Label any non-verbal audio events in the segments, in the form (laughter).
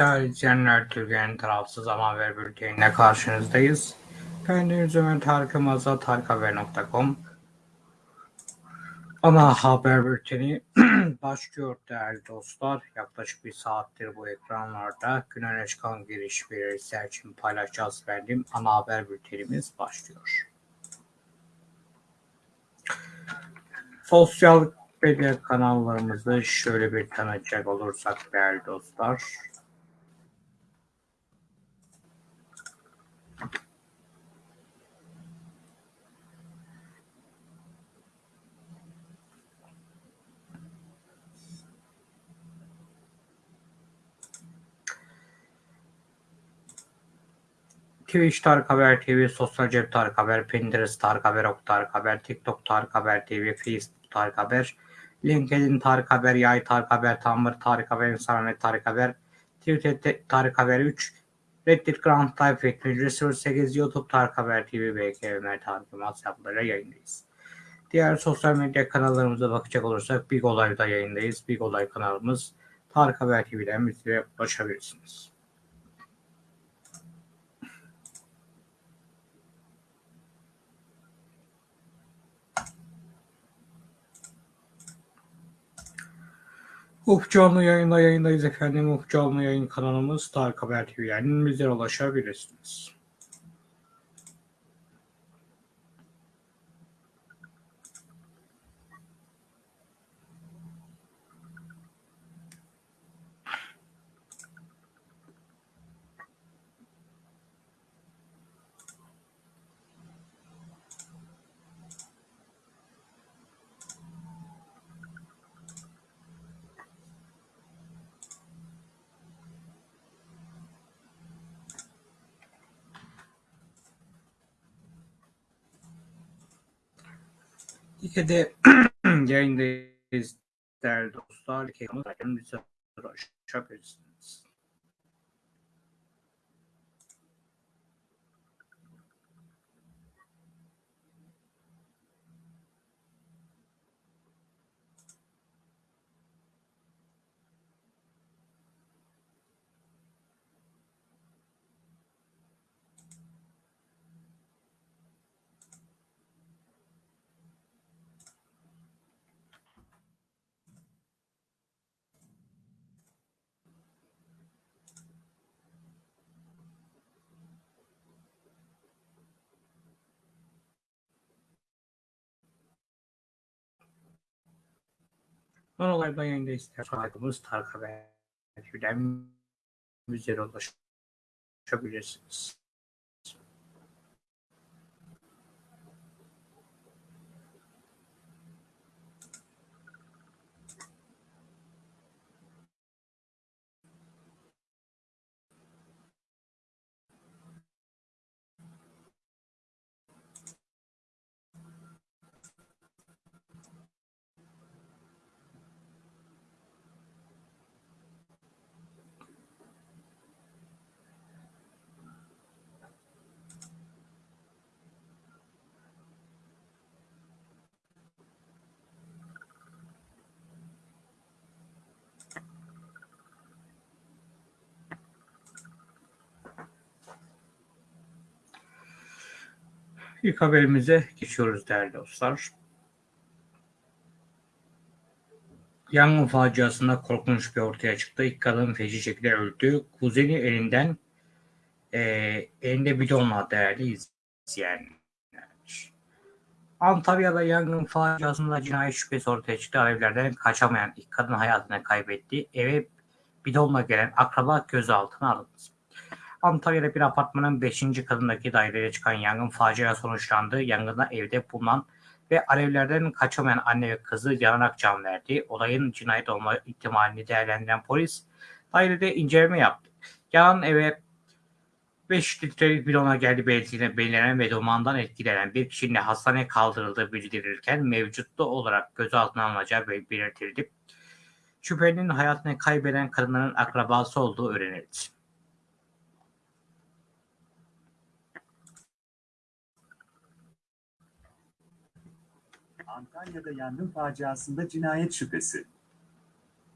Değerli izleyenler, Türkiye'nin tarafsız haber bülteniyle karşınızdayız. Ben Deniz Ömer Tarık Yılmaz'la tarikhaber.com Ana haber bülteni (clears throat) başlıyor değerli dostlar. Yaklaşık bir saattir bu ekranlarda gün öne çıkan giriş belirtiler için paylaşacağız verdiğim ana haber bültenimiz başlıyor. Sosyal medya kanallarımızı şöyle bir tanıtacak olursak değerli dostlar. Twitch Tarık Haber TV, Sosyal Cep Tarık Haber, Pinterest Tarık Haber, Ok Tarık Haber, TikTok Tarık Haber TV, Facebook Tarık Haber, LinkedIn Tarık Haber, Yay Tarık Haber, Tumblr Tarık Haber, Instagram Tarık Haber, Twitter Tarık Haber 3, Reddit Grand Life Teknoloji 08, YouTube Tarık Haber TV, BK Ömer Tarık hesaplarıyla yayındayız. Diğer sosyal medya kanallarımıza bakacak olursak Big Olay'da yayındayız. Big Olay kanalımız Tarık Haber TV'den bizlere ulaşabilirsiniz. Ufuk canlı yayında yayındayız efendim. Ufuk canlı yayın kanalımız Tarık Haber TV'den bizlere ulaşabilirsiniz. İkide (clears throat) yayındayız değerli dostlar. Ekranımızdan bize ulaşabilirsiniz. Son olayda yayındayız. Saygımız Tarık Haber TV'den bizlere ulaşabilirsiniz. İlk haberimize geçiyoruz değerli dostlar. Yangın faciasında korkunç bir ortaya çıktı. İlk kadın feci şekilde öldü. Kuzeni elinden e, elinde bidonla değerli izleyenler. Antalya'da yangın faciasında cinayet şüphesi ortaya çıktı. Alevlerden kaçamayan ilk kadın hayatını kaybetti. Eve bidonla gelen akraba gözaltına alındı. Antalya'da bir apartmanın 5. kadındaki daireye çıkan yangın facia sonuçlandı. Yangında evde bulunan ve alevlerden kaçamayan anne ve kızı yanarak can verdi. Olayın cinayet olma ihtimalini değerlendiren polis dairede inceleme yaptı. Yanan eve 5 litrelik bidona geldi belirtilen, belirlenen ve dumandan etkilenen bir kişinin hastaneye kaldırıldığı bildirilirken mevcutlu olarak gözaltına alınacağı belirtildi. Şüphelinin hayatını kaybeden kadınların akrabası olduğu öğrenildi. Antalya'da yangın faciasında cinayet şüphesi.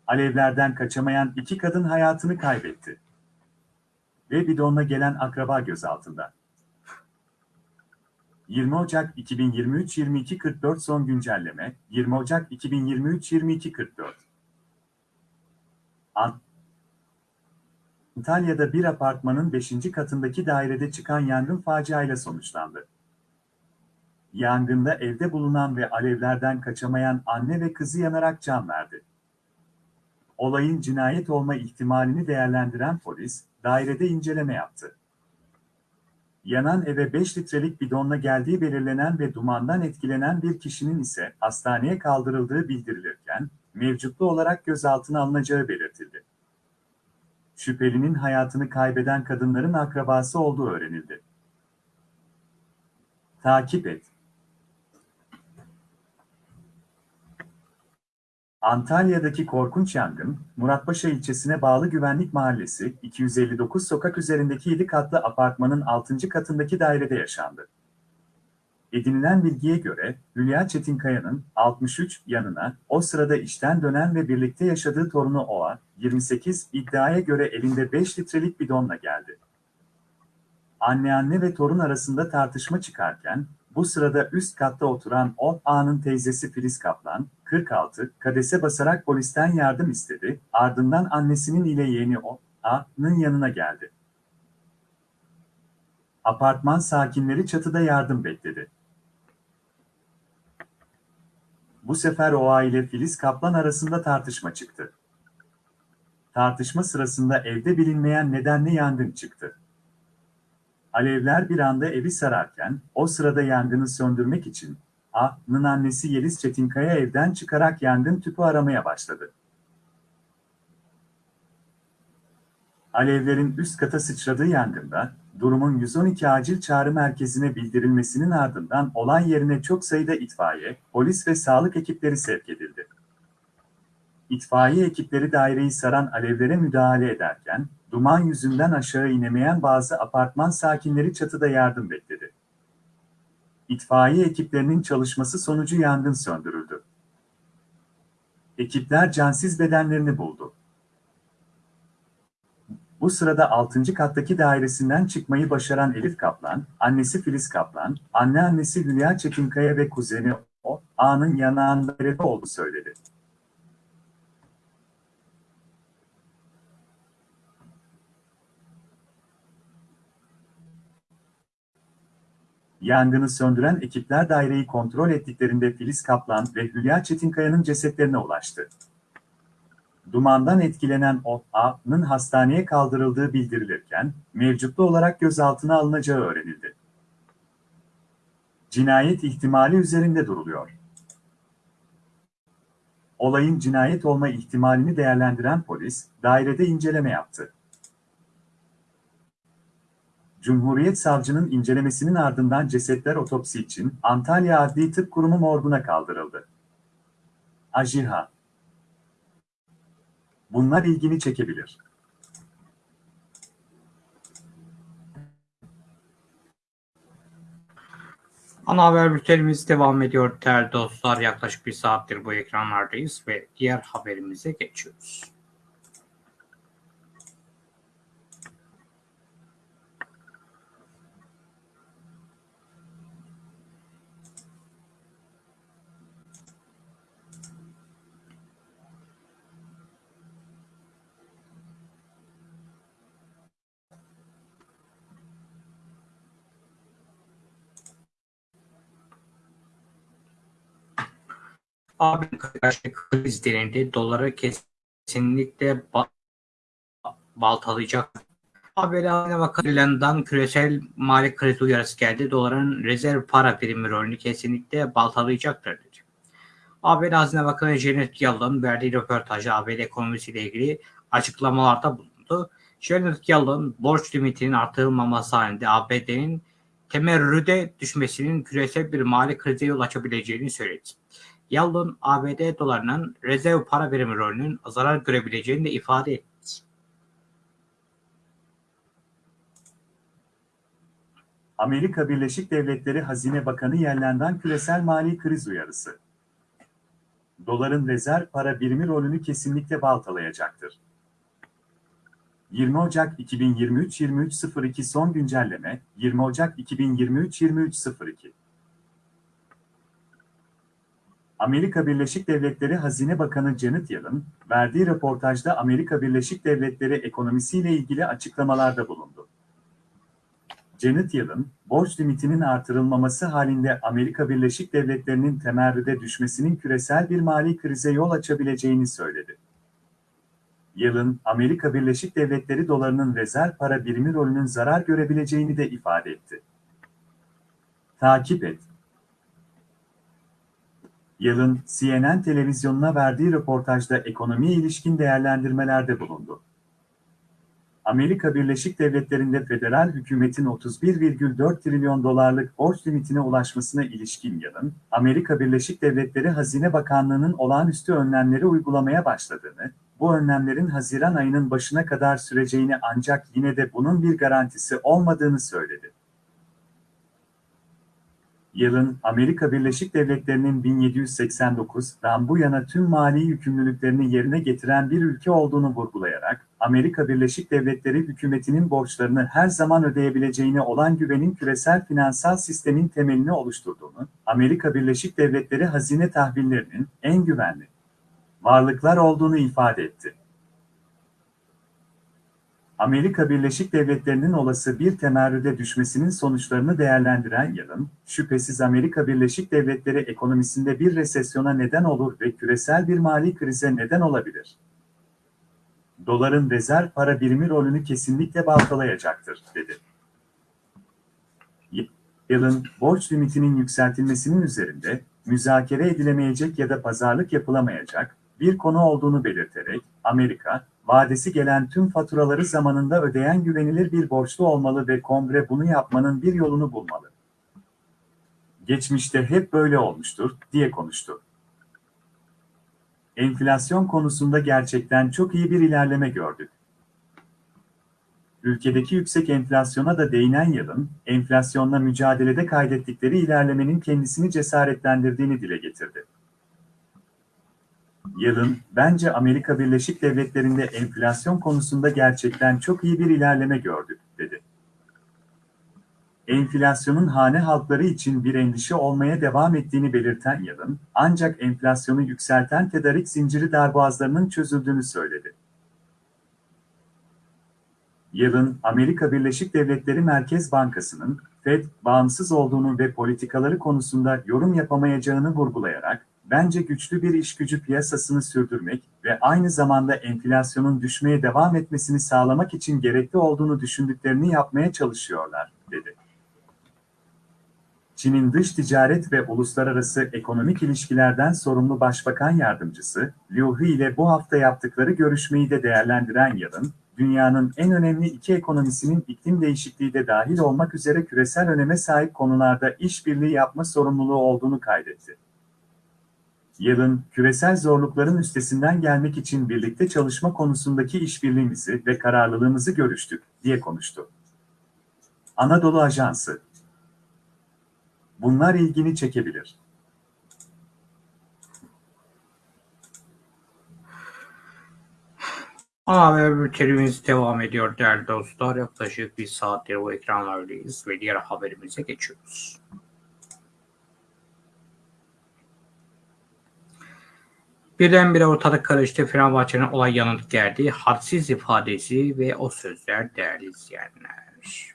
Alevlerden kaçamayan iki kadın hayatını kaybetti. ve bidonla gelen akraba gözaltında. 20 Ocak 2023-22.44 son güncelleme 20 Ocak 2023-22.44 Ant- Antalya'da bir apartmanın 5. katındaki dairede çıkan yangın faciayla sonuçlandı. Yangında evde bulunan ve alevlerden kaçamayan anne ve kızı yanarak can verdi. Olayın cinayet olma ihtimalini değerlendiren polis, dairede inceleme yaptı. Yanan eve 5 litrelik bidonla geldiği belirlenen ve dumandan etkilenen bir kişinin ise hastaneye kaldırıldığı bildirilirken, mevcutlu olarak gözaltına alınacağı belirtildi. Şüphelinin hayatını kaybeden kadınların akrabası olduğu öğrenildi. Takip et. Antalya'daki korkunç yangın, Muratpaşa ilçesine bağlı Güvenlik Mahallesi, 259 sokak üzerindeki 7 katlı apartmanın 6. katındaki dairede yaşandı. Edinilen bilgiye göre, Hülya Çetinkaya'nın 63 yanına, o sırada işten dönen ve birlikte yaşadığı torunu Oğa, 28 iddiaya göre elinde 5 litrelik bidonla geldi. Anne anne ve torun arasında tartışma çıkarken, bu sırada üst katta oturan o A'nın teyzesi Filiz Kaplan, 46, kadese basarak polisten yardım istedi, ardından annesinin ile yeğeni o A'nın yanına geldi. Apartman sakinleri çatıda yardım bekledi. Bu sefer Oğa ile Filiz Kaplan arasında tartışma çıktı. Tartışma sırasında evde bilinmeyen nedenle yangın çıktı. Alevler bir anda evi sararken, o sırada yangını söndürmek için A'nın annesi Yeliz Çetinkaya evden çıkarak yangın tüpü aramaya başladı. Alevlerin üst kata sıçradığı yangında, durumun 112 acil çağrı merkezine bildirilmesinin ardından olay yerine çok sayıda itfaiye, polis ve sağlık ekipleri sevk edildi. İtfaiye ekipleri daireyi saran alevlere müdahale ederken, duman yüzünden aşağı inemeyen bazı apartman sakinleri çatıda yardım bekledi. İtfaiye ekiplerinin çalışması sonucu yangın söndürüldü. Ekipler cansız bedenlerini buldu. Bu sırada 6. kattaki dairesinden çıkmayı başaran Elif Kaplan, annesi Filiz Kaplan, anneannesi Hülya Çetinkaya ve kuzeni o, A'nın yanağında olduğu söyledi. Yangını söndüren ekipler daireyi kontrol ettiklerinde Filiz Kaplan ve Hülya Çetinkaya'nın cesetlerine ulaştı. Dumandan etkilenen o A'nın hastaneye kaldırıldığı bildirilirken, mevcutlu olarak gözaltına alınacağı öğrenildi. Cinayet ihtimali üzerinde duruluyor. Olayın cinayet olma ihtimalini değerlendiren polis, dairede inceleme yaptı. Cumhuriyet Savcının incelemesinin ardından cesetler otopsi için Antalya Adli Tıp Kurumu morguna kaldırıldı. Ajiha Bunlar ilgini çekebilir. Ana haber bültenimiz devam ediyor değerli dostlar. Yaklaşık bir saattir bu ekranlardayız ve diğer haberimize geçiyoruz. Abi karşı kriz denildi. Doları kesinlikle ba baltalayacak. Haberlerine bakıldığından küresel mali kriz uyarısı geldi. Doların rezerv para birimi rolünü kesinlikle baltalayacaktır dedi. ABD Hazine Bakanı Janet Yellen verdiği röportajda ABD ekonomisiyle ilgili açıklamalarda bulundu. Janet Yellen borç limitinin artırılmaması halinde ABD'nin temerrüde düşmesinin küresel bir mali krize yol açabileceğini söyledi. Yellen ABD dolarının rezerv para birimi rolünün zarar görebileceğini de ifade etti. Amerika Birleşik Devletleri Hazine Bakanı Yellen'den küresel mali kriz uyarısı. Doların rezerv para birimi rolünü kesinlikle baltalayacaktır. 20 Ocak 2023-23.02 son güncelleme 20 Ocak 2023-23.02 Amerika Birleşik Devletleri Hazine Bakanı Janet Yellen, verdiği röportajda Amerika Birleşik Devletleri ekonomisiyle ilgili açıklamalarda bulundu. Janet Yellen, borç limitinin artırılmaması halinde Amerika Birleşik Devletleri'nin temerrüde düşmesinin küresel bir mali krize yol açabileceğini söyledi. Yellen, Amerika Birleşik Devletleri dolarının rezerv para birimi rolünün zarar görebileceğini de ifade etti. Takip et. Yellen, CNN televizyonuna verdiği röportajda ekonomiye ilişkin değerlendirmelerde bulundu. Amerika Birleşik Devletleri'nde federal hükümetin 31,4 trilyon dolarlık borç limitine ulaşmasına ilişkin Yellen, Amerika Birleşik Devletleri Hazine Bakanlığı'nın olağanüstü önlemleri uygulamaya başladığını, bu önlemlerin Haziran ayının başına kadar süreceğini ancak yine de bunun bir garantisi olmadığını söyledi. Yılın Amerika Birleşik Devletleri'nin 1789'dan bu yana tüm mali yükümlülüklerini yerine getiren bir ülke olduğunu vurgulayarak, Amerika Birleşik Devletleri hükümetinin borçlarını her zaman ödeyebileceğine olan güvenin küresel finansal sistemin temelini oluşturduğunu, Amerika Birleşik Devletleri hazine tahvillerinin en güvenli varlıklar olduğunu ifade etti. Amerika Birleşik Devletleri'nin olası bir temerrüde düşmesinin sonuçlarını değerlendiren Yalın, şüphesiz Amerika Birleşik Devletleri ekonomisinde bir resesyona neden olur ve küresel bir mali krize neden olabilir. Doların rezerv para birimi rolünü kesinlikle baltalayacaktır, dedi. Yalın, borç limitinin yükseltilmesinin üzerinde, müzakere edilemeyecek ya da pazarlık yapılamayacak bir konu olduğunu belirterek, Amerika, vadesi gelen tüm faturaları zamanında ödeyen güvenilir bir borçlu olmalı ve kongre bunu yapmanın bir yolunu bulmalı. Geçmişte hep böyle olmuştur, diye konuştu. Enflasyon konusunda gerçekten çok iyi bir ilerleme gördük. Ülkedeki yüksek enflasyona da değinen yılın, enflasyonla mücadelede kaydettikleri ilerlemenin kendisini cesaretlendirdiğini dile getirdi. Yılın, bence Amerika Birleşik Devletleri'nde enflasyon konusunda gerçekten çok iyi bir ilerleme gördük, dedi. Enflasyonun hane halkları için bir endişe olmaya devam ettiğini belirten Yılın, ancak enflasyonu yükselten tedarik zinciri darboğazlarının çözüldüğünü söyledi. Yılın, Amerika Birleşik Devletleri Merkez Bankası'nın, FED, bağımsız olduğunu ve politikaları konusunda yorum yapamayacağını vurgulayarak, bence güçlü bir iş gücü piyasasını sürdürmek ve aynı zamanda enflasyonun düşmeye devam etmesini sağlamak için gerekli olduğunu düşündüklerini yapmaya çalışıyorlar, dedi. Çin'in dış ticaret ve uluslararası ekonomik ilişkilerden sorumlu Başbakan Yardımcısı, Liu He ile bu hafta yaptıkları görüşmeyi de değerlendiren Yalın, dünyanın en önemli iki ekonomisinin iklim değişikliği de dahil olmak üzere küresel öneme sahip konularda işbirliği yapma sorumluluğu olduğunu kaydetti. Yılın, küresel zorlukların üstesinden gelmek için birlikte çalışma konusundaki işbirliğimizi ve kararlılığımızı görüştük, diye konuştu. Anadolu Ajansı Bunlar ilgini çekebilir. Haber bültenimiz devam ediyor değerli dostlar. Yaklaşık bir saattir bu ekranlardayız ve diğer haberimize geçiyoruz. Birdenbire ortalık karıştı. Fenerbahçe'nin olay yanıt geldi. Hadsiz ifadesi ve o sözler değerli izleyenler.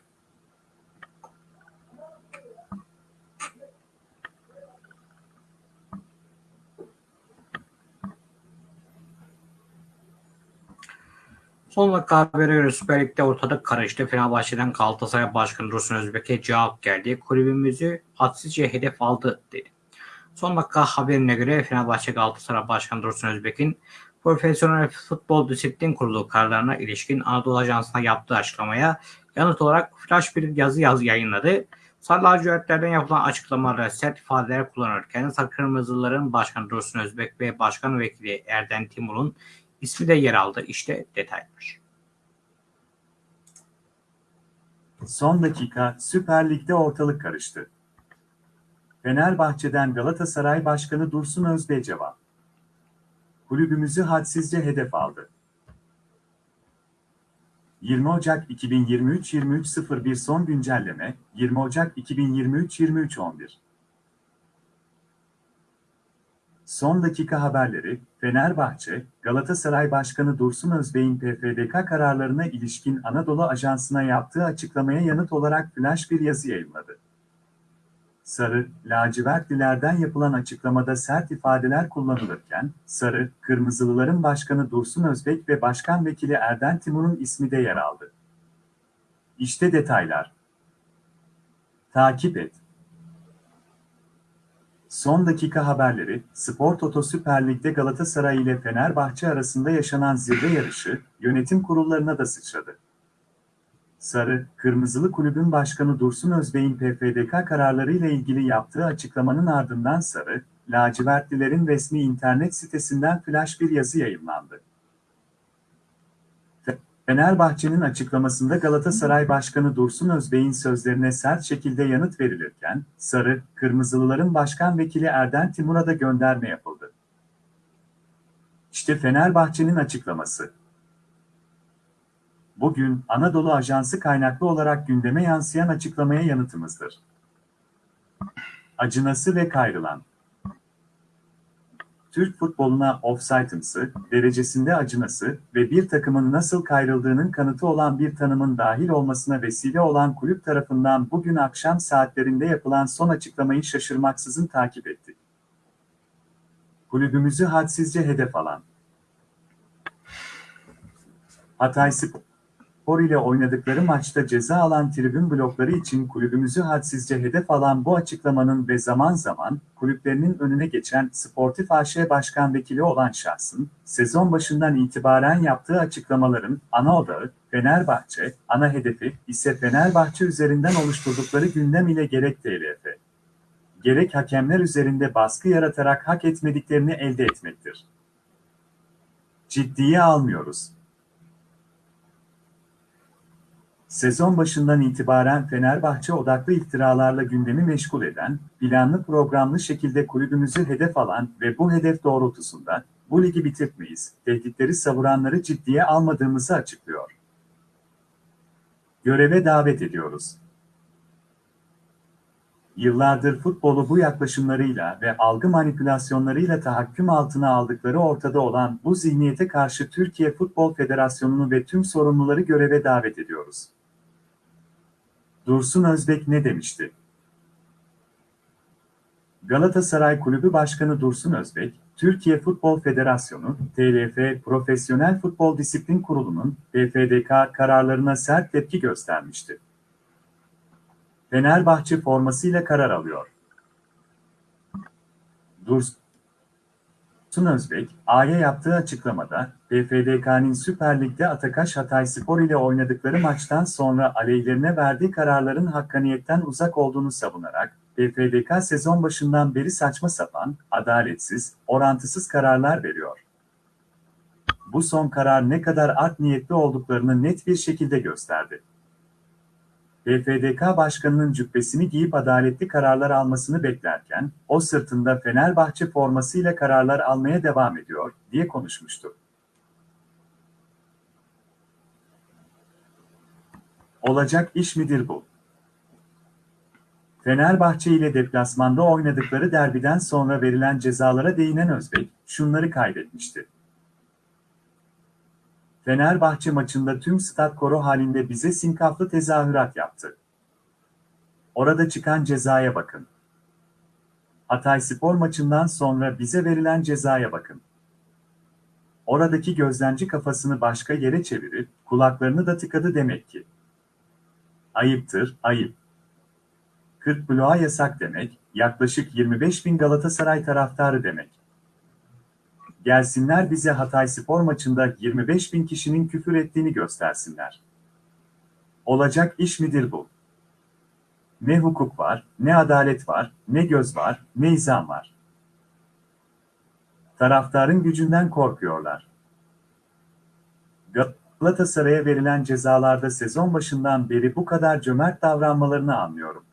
Son dakika haberi göre Süper Lig'de ortalık karıştı. Fenerbahçe'den Galatasaray Başkanı Dursun Özbek'e cevap geldi. Kulübümüzü hadsizce hedef aldı dedi. Son dakika haberine göre Fenerbahçe Galatasaray Başkanı Dursun Özbek'in Profesyonel Futbol Disiplin Kurulu kararlarına ilişkin Anadolu Ajansı'na yaptığı açıklamaya yanıt olarak flash bir yazı yazı yayınladı. Sarı lacivertlerden yapılan açıklamalarda sert ifadeler kullanırken Sarı Kırmızıların Başkanı Dursun Özbek ve Başkan Vekili Erden Timur'un ismi de yer aldı. İşte detaylar. Son dakika Süper Lig'de ortalık karıştı. Fenerbahçe'den Galatasaray Başkanı Dursun Özbey cevap. Kulübümüzü hadsizce hedef aldı. 20 Ocak 2023-23.01 son güncelleme 20 Ocak 2023-23.11 Son dakika haberleri, Fenerbahçe, Galatasaray Başkanı Dursun Özbey'in PFDK kararlarına ilişkin Anadolu Ajansı'na yaptığı açıklamaya yanıt olarak flash bir yazı yayınladı. Sarı, lacivertlilerden yapılan açıklamada sert ifadeler kullanılırken, Sarı, Kırmızılıların Başkanı Dursun Özbek ve Başkan Vekili Erden Timur'un ismi de yer aldı. İşte detaylar. Takip et. Son dakika haberleri, Spor Toto Süper Lig'de Galatasaray ile Fenerbahçe arasında yaşanan zirve yarışı, yönetim kurullarına da sıçradı. Sarı, Kırmızılı Kulübün Başkanı Dursun Özbey'in PFDK kararlarıyla ilgili yaptığı açıklamanın ardından Sarı, lacivertlilerin resmi internet sitesinden flash bir yazı yayınlandı. Fenerbahçe'nin açıklamasında Galatasaray Başkanı Dursun Özbey'in sözlerine sert şekilde yanıt verilirken, Sarı, Kırmızılıların Başkan Vekili Erden Timur'a da gönderme yapıldı. İşte Fenerbahçe'nin açıklaması. Bugün Anadolu Ajansı kaynaklı olarak gündeme yansıyan açıklamaya yanıtımızdır. Acınası ve kayrılan Türk futboluna offside'ımsı, derecesinde acınası ve bir takımın nasıl kayrıldığının kanıtı olan bir tanımın dahil olmasına vesile olan kulüp tarafından bugün akşam saatlerinde yapılan son açıklamayı şaşırmaksızın takip ettik. Kulübümüzü hadsizce hedef alan Hatay Spor ile oynadıkları maçta ceza alan tribün blokları için kulübümüzü hadsizce hedef alan bu açıklamanın ve zaman zaman kulüplerinin önüne geçen Sportif AŞ Başkan Vekili olan şahsın, sezon başından itibaren yaptığı açıklamaların ana odağı, Fenerbahçe, ana hedefi ise Fenerbahçe üzerinden oluşturdukları gündem ile gerek TLF, gerek hakemler üzerinde baskı yaratarak hak etmediklerini elde etmektir. Ciddiye almıyoruz. Sezon başından itibaren Fenerbahçe odaklı iftiralarla gündemi meşgul eden, planlı programlı şekilde kulübümüzü hedef alan ve bu hedef doğrultusunda bu ligi bitirtmeyiz, tehditleri savuranları ciddiye almadığımızı açıklıyor. Göreve davet ediyoruz. Yıllardır futbolu bu yaklaşımlarıyla ve algı manipülasyonlarıyla tahakküm altına aldıkları ortada olan bu zihniyete karşı Türkiye Futbol Federasyonu'nu ve tüm sorumluları göreve davet ediyoruz. Dursun Özbek ne demişti? Galatasaray Kulübü Başkanı Dursun Özbek, Türkiye Futbol Federasyonu, TLF Profesyonel Futbol Disiplin Kurulu'nun PFDK kararlarına sert tepki göstermişti. Fenerbahçe formasıyla karar alıyor. Dursun Özbek, A'ya yaptığı açıklamada, PFDK'nin Süper Lig'de Atakaş Hatay Spor ile oynadıkları maçtan sonra aleyhlerine verdiği kararların hakkaniyetten uzak olduğunu savunarak, PFDK sezon başından beri saçma sapan, adaletsiz, orantısız kararlar veriyor. Bu son karar ne kadar art niyetli olduklarını net bir şekilde gösterdi. PFDK Başkanı'nın cübbesini giyip adaletli kararlar almasını beklerken, o sırtında Fenerbahçe formasıyla kararlar almaya devam ediyor, diye konuşmuştu. Olacak iş midir bu? Fenerbahçe ile deplasmanda oynadıkları derbiden sonra verilen cezalara değinen Özbek, şunları kaydetmişti. Fenerbahçe maçında tüm stat koro halinde bize sinkaflı tezahürat yaptı. Orada çıkan cezaya bakın. Hatay Spor maçından sonra bize verilen cezaya bakın. Oradaki gözlemci kafasını başka yere çevirip kulaklarını da tıkadı demek ki. Ayıptır, ayıp. 40 bloğa yasak demek, yaklaşık 25 bin Galatasaray taraftarı demek. Gelsinler bize Hatay Spor maçında 25 bin kişinin küfür ettiğini göstersinler. Olacak iş midir bu? Ne hukuk var, ne adalet var, ne göz var, ne izan var. Taraftarın gücünden korkuyorlar. Galatasaray'a verilen cezalarda sezon başından beri bu kadar cömert davranmalarını anlıyorum.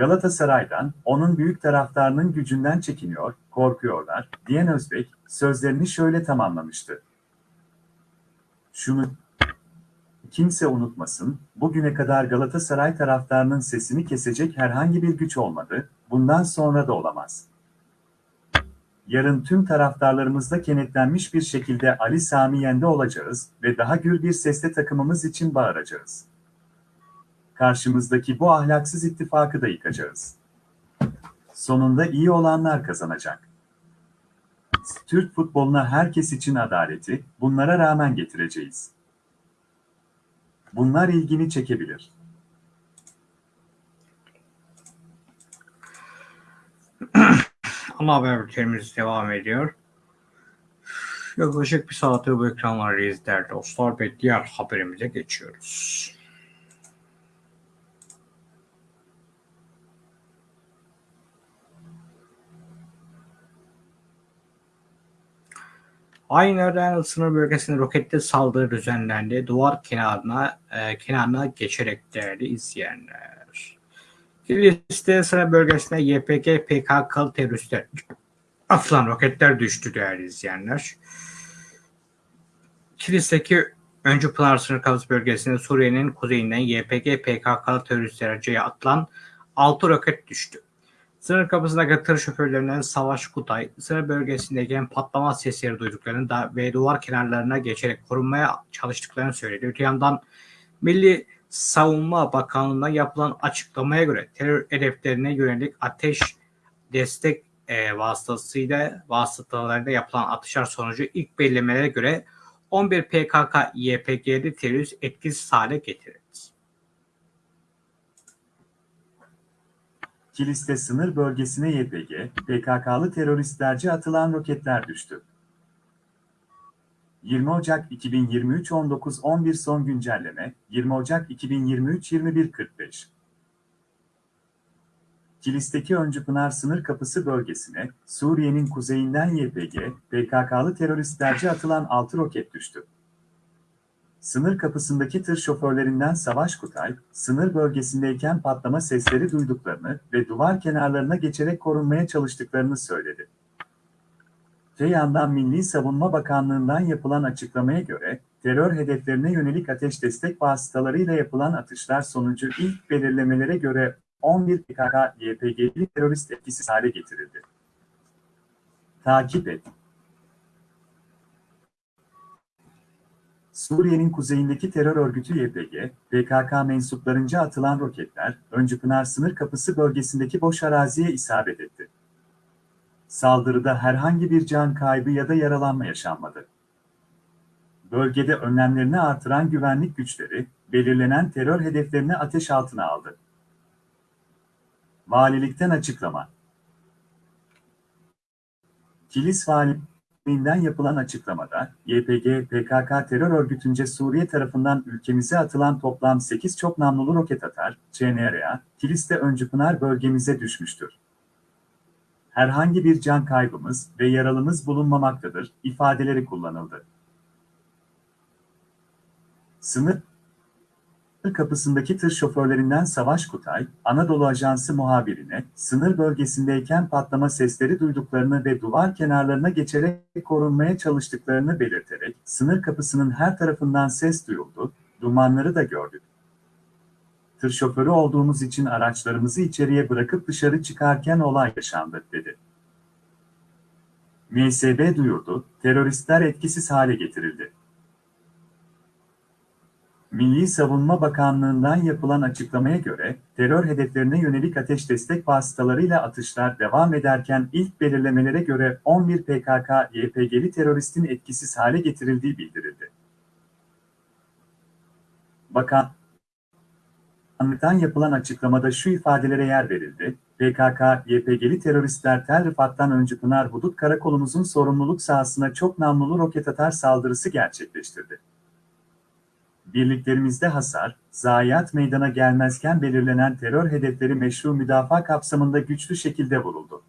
Galatasaray'dan, onun büyük taraftarının gücünden çekiniyor, korkuyorlar, diyen Özbek, sözlerini şöyle tamamlamıştı. Şunu kimse unutmasın, bugüne kadar Galatasaray taraftarının sesini kesecek herhangi bir güç olmadı, bundan sonra da olamaz. Yarın tüm taraftarlarımızla kenetlenmiş bir şekilde Ali Sami Yen'de olacağız ve daha gür bir sesle takımımız için bağıracağız. Karşımızdaki bu ahlaksız ittifakı da yıkacağız. Sonunda iyi olanlar kazanacak. Türk futboluna herkes için adaleti, bunlara rağmen getireceğiz. Bunlar ilgini çekebilir. (clears throat) Ana haber bültenimiz devam ediyor. Yaklaşık bir saattir bu ekranlardayız değerli dostlar ve diğer haberimize geçiyoruz. Aynı yerden sınır bölgesinde roketli saldırı düzenlendi. Duvar kenarına e, kenarına geçerek değerli izleyenler. Kilis'te sıra bölgesinde YPG PKK teröristler atılan roketler düştü değerli izleyenler. Kilis'teki Öncü Pınar sınır kapısı bölgesinde Suriye'nin kuzeyinden YPG PKK teröristlerce atılan 6 roket düştü. Sınır kapısındaki tır şoförlerinden Savaş Kutay, sınır bölgesindeyken patlama sesleri duyduklarını da ve duvar kenarlarına geçerek korunmaya çalıştıklarını söyledi. Öte yandan Milli Savunma Bakanlığı'na yapılan açıklamaya göre terör hedeflerine yönelik ateş destek e, vasıtasıyla vasıtalarıyla yapılan atışlar sonucu ilk belirlemelere göre 11 PKK YPG'li terörist etkisiz hale getirildi. Kilis'te sınır bölgesine YPG, PKK'lı teröristlerce atılan roketler düştü. 20 Ocak 2023 19.11 son güncelleme, 20 Ocak 2023 21.45 Kilis'teki Öncüpınar sınır kapısı bölgesine, Suriye'nin kuzeyinden YPG, PKK'lı teröristlerce atılan 6 roket düştü. Sınır kapısındaki tır şoförlerinden Savaş Kutay, sınır bölgesindeyken patlama sesleri duyduklarını ve duvar kenarlarına geçerek korunmaya çalıştıklarını söyledi. Te yandan Milli Savunma Bakanlığı'ndan yapılan açıklamaya göre, terör hedeflerine yönelik ateş destek vasıtalarıyla yapılan atışlar sonucu ilk belirlemelere göre 11 PKK-YPG'li terörist etkisiz hale getirildi. Takip et. Suriye'nin kuzeyindeki terör örgütü YPG, PKK mensuplarınca atılan roketler, Öncüpınar sınır kapısı bölgesindeki boş araziye isabet etti. Saldırıda herhangi bir can kaybı ya da yaralanma yaşanmadı. Bölgede önlemlerini artıran güvenlik güçleri, belirlenen terör hedeflerini ateş altına aldı. Valilikten açıklama. Kilis Valiliğinden yapılan açıklamada, YPG, PKK terör örgütünce Suriye tarafından ülkemize atılan toplam 8 çok namlulu roket atar, CNRA, Kilis'te Öncüpınar bölgemize düşmüştür. Herhangi bir can kaybımız ve yaralımız bulunmamaktadır, ifadeleri kullanıldı. Sınır kapısındaki tır şoförlerinden Savaş Kutay, Anadolu Ajansı muhabirine, sınır bölgesindeyken patlama sesleri duyduklarını ve duvar kenarlarına geçerek korunmaya çalıştıklarını belirterek, sınır kapısının her tarafından ses duyuldu, dumanları da gördük. Tır şoförü olduğumuz için araçlarımızı içeriye bırakıp dışarı çıkarken olay yaşandı, dedi. MSB duyurdu, teröristler etkisiz hale getirildi. Milli Savunma Bakanlığı'ndan yapılan açıklamaya göre, terör hedeflerine yönelik ateş destek vasıtalarıyla atışlar devam ederken ilk belirlemelere göre 11 PKK-YPG'li teröristin etkisiz hale getirildiği bildirildi. Bakanlıktan yapılan açıklamada şu ifadelere yer verildi. PKK-YPG'li teröristler Tel Rifat'tan önce Pınar Hudut Karakolumuzun sorumluluk sahasına çok namlulu roket atar saldırısı gerçekleştirdi. Birliklerimizde hasar, zayiat meydana gelmezken belirlenen terör hedefleri meşru müdafaa kapsamında güçlü şekilde vuruldu.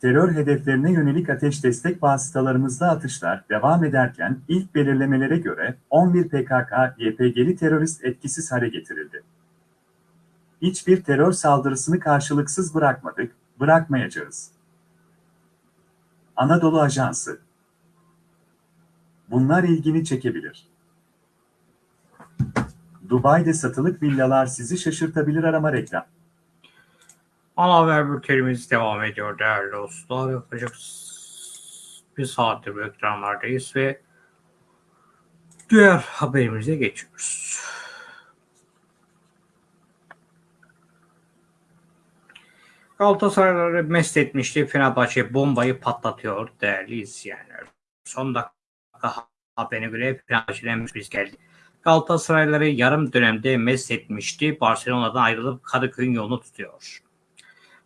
Terör hedeflerine yönelik ateş destek vasıtalarımızda atışlar devam ederken ilk belirlemelere göre 11 PKK-YPG'li terörist etkisiz hale getirildi. Hiçbir terör saldırısını karşılıksız bırakmadık, bırakmayacağız. Anadolu Ajansı Bunlar ilgini çekebilir. Dubai'de satılık villalar sizi şaşırtabilir arama reklam. Ana haber bültenimiz devam ediyor değerli dostlar. Yaklaşık bir saattir bu ekranlardayız ve diğer haberimize geçiyoruz. Galatasarayları mest etmişti. Fenerbahçe bombayı patlatıyor değerli izleyenler. Son dakika haberine göre Fenerbahçe'den bir geldi. Galatasarayları yarım dönemde mest etmişti. Barcelona'dan ayrılıp Kadıköy'ün yolunu tutuyor.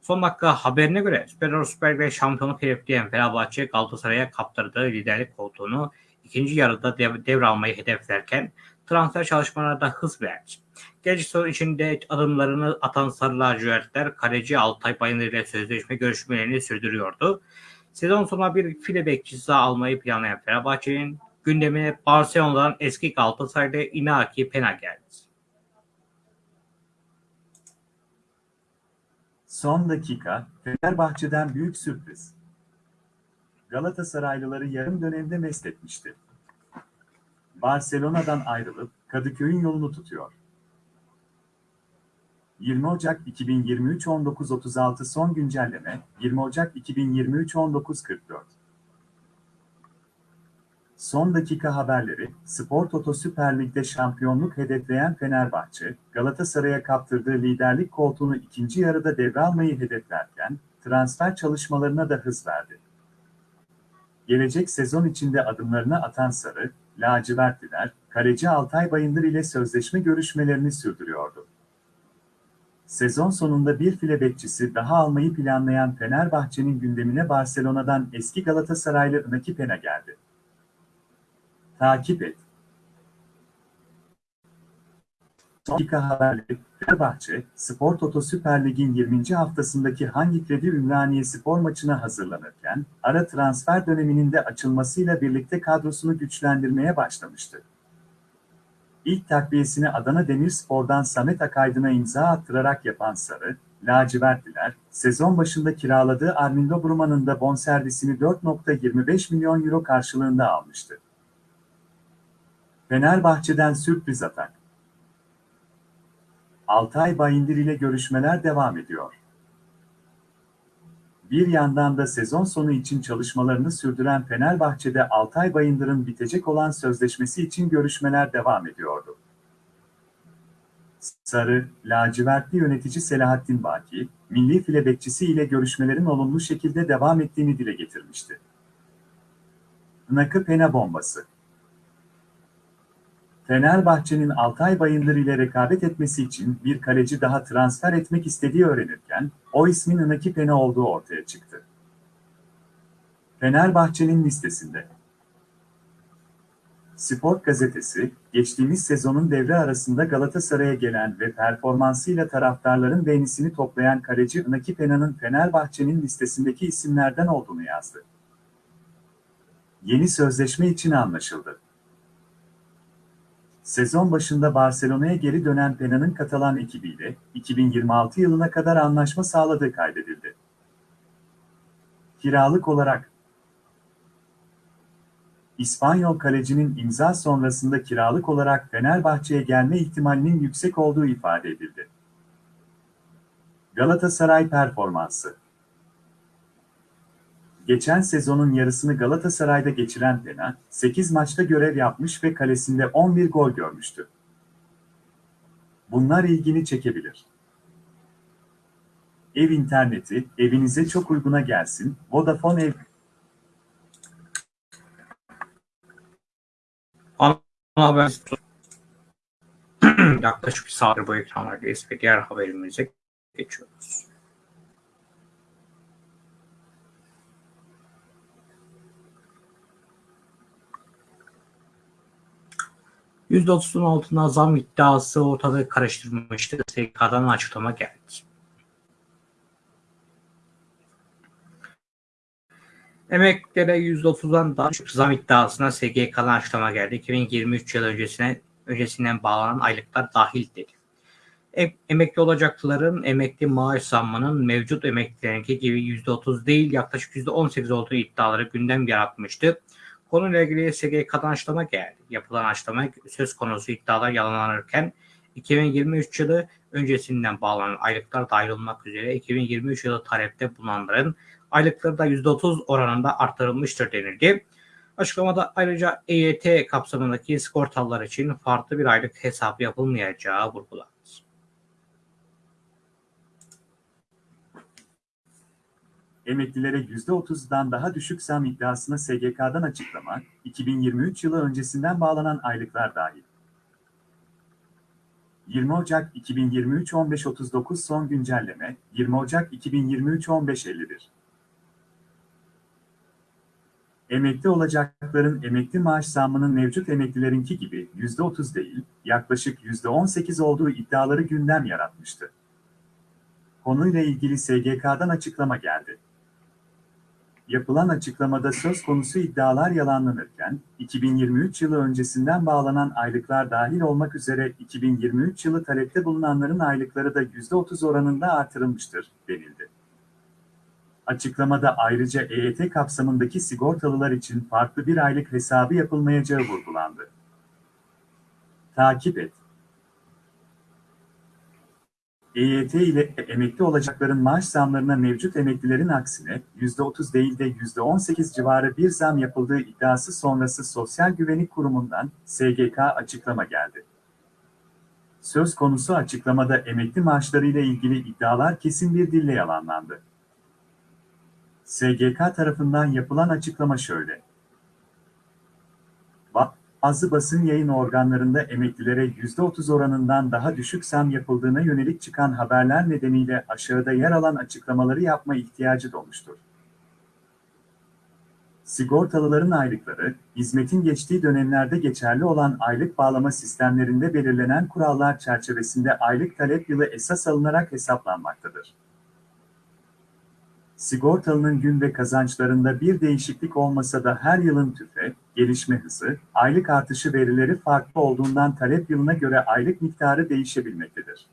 Son dakika haberine göre Süper Süper ve şampiyonluk hedefleyen Fenerbahçe Galatasaray'a kaptırdığı liderlik koltuğunu ikinci yarıda dev, devralmayı hedeflerken transfer çalışmalarına hız verdi. Genç sezon içinde adımlarını atan Sarı Lacivertler kaleci Altay Bayındır ile sözleşme görüşmelerini sürdürüyordu. Sezon sonuna bir file bekçisi daha almayı planlayan Fenerbahçe'nin gündemine Barcelona'dan eski Galatasaray'da Inaki Pena geldi. Son dakika, Fenerbahçe'den büyük sürpriz. Galatasaraylıları yarım dönemde mest etmişti. Barcelona'dan ayrılıp Kadıköy'ün yolunu tutuyor. 20 Ocak 2023 19.36 son güncelleme 20 Ocak 2023 19.44 Son dakika haberleri, Spor Toto Süper Lig'de şampiyonluk hedefleyen Fenerbahçe, Galatasaray'a kaptırdığı liderlik koltuğunu ikinci yarıda devralmayı hedeflerken, transfer çalışmalarına da hız verdi. Gelecek sezon içinde adımlarını atan Sarı, lacivertliler, kaleci Altay Bayındır ile sözleşme görüşmelerini sürdürüyordu. Sezon sonunda bir file bekçisi daha almayı planlayan Fenerbahçe'nin gündemine Barcelona'dan eski Galatasaraylı Naki Pena geldi. Takip et. Son dakika haberleri Fenerbahçe, Spor Toto Süper Lig'in 20. haftasındaki hangi kredi Ümraniye spor maçına hazırlanırken, ara transfer döneminin de açılmasıyla birlikte kadrosunu güçlendirmeye başlamıştı. İlk takviyesini Adana Demirspor'dan Samet Akaydın'a imza attırarak yapan Sarı, lacivertliler, sezon başında kiraladığı Armindo Bruman'ın da bonservisini 4.25 milyon euro karşılığında almıştı. Fenerbahçe'den sürpriz atak. Altay Bayındır ile görüşmeler devam ediyor. Bir yandan da sezon sonu için çalışmalarını sürdüren Fenerbahçe'de Altay Bayındır'ın bitecek olan sözleşmesi için görüşmeler devam ediyordu. Sarı, lacivertli yönetici Selahattin Baki, milli file bekçisi ile görüşmelerin olumlu şekilde devam ettiğini dile getirmişti. Nakı Pena bombası Fenerbahçe'nin Altay Bayındır ile rekabet etmesi için bir kaleci daha transfer etmek istediği öğrenirken, o ismin Naki Pena olduğu ortaya çıktı. Fenerbahçe'nin listesinde. Sport gazetesi, geçtiğimiz sezonun devre arasında Galatasaray'a gelen ve performansıyla taraftarların beğenisini toplayan kaleci Naki Pena'nın Fenerbahçe'nin listesindeki isimlerden olduğunu yazdı. Yeni sözleşme için anlaşıldı. Sezon başında Barcelona'ya geri dönen Pena'nın Katalan ekibiyle 2026 yılına kadar anlaşma sağladığı kaydedildi. Kiralık olarak İspanyol kalecinin imza sonrasında kiralık olarak Fenerbahçe'ye gelme ihtimalinin yüksek olduğu ifade edildi. Galatasaray performansı Geçen sezonun yarısını Galatasaray'da geçiren Pena, 8 maçta görev yapmış ve kalesinde 11 gol görmüştü. Bunlar ilgini çekebilir. Ev interneti, evinize çok uyguna gelsin, Vodafone ev... Ana haber (clears throat) yaklaşık bir saattir bu ekranlardayız ve diğer haberimize geçiyoruz. %30'un altına zam iddiası ortalığı karıştırmıştı. SGK'dan açıklama geldi. Emeklilere %30'dan daha düşük zam iddiasına SGK'dan açıklama geldi. 2023 yıl öncesine öncesinden bağlanan aylıklar dahil dedi. Em- emekli olacakların emekli maaş zammının mevcut emeklilerinki gibi %30 değil yaklaşık %18 olduğu iddiaları gündem yaratmıştı. Konuyla ilgili SGK'dan açıklama geldi. Yapılan açıklama söz konusu iddialar yalanlanırken 2023 yılı öncesinden bağlanan aylıklar dahil olmak üzere 2023 yılı talepte bulunanların aylıkları da %30 oranında artırılmıştır denildi. Açıklamada ayrıca EYT kapsamındaki sigortalılar için farklı bir aylık hesabı yapılmayacağı vurgulandı. Emeklilere %30'dan daha düşük zam iddiasına SGK'dan açıklama, 2023 yılı öncesinden bağlanan aylıklar dahil. 20 Ocak 2023 15.39 son güncelleme, 20 Ocak 2023 15.51. Emekli olacakların emekli maaş zammının mevcut emeklilerinki gibi %30 değil, yaklaşık %18 olduğu iddiaları gündem yaratmıştı. Konuyla ilgili SGK'dan açıklama geldi. Yapılan açıklamada söz konusu iddialar yalanlanırken, 2023 yılı öncesinden bağlanan aylıklar dahil olmak üzere 2023 yılı talepte bulunanların aylıkları da %30 oranında artırılmıştır, denildi. Açıklamada ayrıca EYT kapsamındaki sigortalılar için farklı bir aylık hesabı yapılmayacağı vurgulandı. Takip et. EYT ile emekli olacakların maaş zamlarına mevcut emeklilerin aksine %30 değil de %18 civarı bir zam yapıldığı iddiası sonrası Sosyal Güvenlik Kurumu'ndan SGK açıklama geldi. Söz konusu açıklamada emekli maaşlarıyla ilgili iddialar kesin bir dille yalanlandı. SGK tarafından yapılan açıklama şöyle. Bazı basın yayın organlarında emeklilere %30 oranından daha düşük zam yapıldığına yönelik çıkan haberler nedeniyle aşağıda yer alan açıklamaları yapma ihtiyacı doğmuştur. Sigortalıların aylıkları, hizmetin geçtiği dönemlerde geçerli olan aylık bağlama sistemlerinde belirlenen kurallar çerçevesinde aylık talep yılı esas alınarak hesaplanmaktadır. Sigortalının gün ve kazançlarında bir değişiklik olmasa da her yılın tüfe, gelişme hızı, aylık artışı verileri farklı olduğundan talep yılına göre aylık miktarı değişebilmektedir.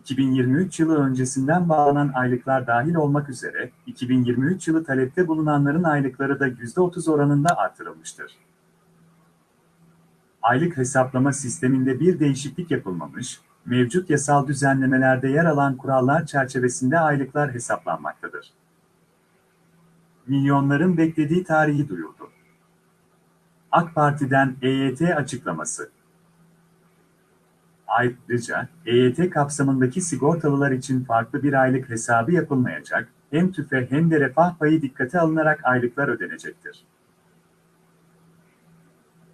2023 yılı öncesinden bağlanan aylıklar dahil olmak üzere 2023 yılı talepte bulunanların aylıkları da %30 oranında artırılmıştır. Aylık hesaplama sisteminde bir değişiklik yapılmamış, mevcut yasal düzenlemelerde yer alan kurallar çerçevesinde aylıklar hesaplanmaktadır. Milyonların beklediği tarihi duyurdu. AK Parti'den EYT açıklaması. Ayrıca EYT kapsamındaki sigortalılar için farklı bir aylık hesabı yapılmayacak, hem tüfe hem de refah payı dikkate alınarak aylıklar ödenecektir.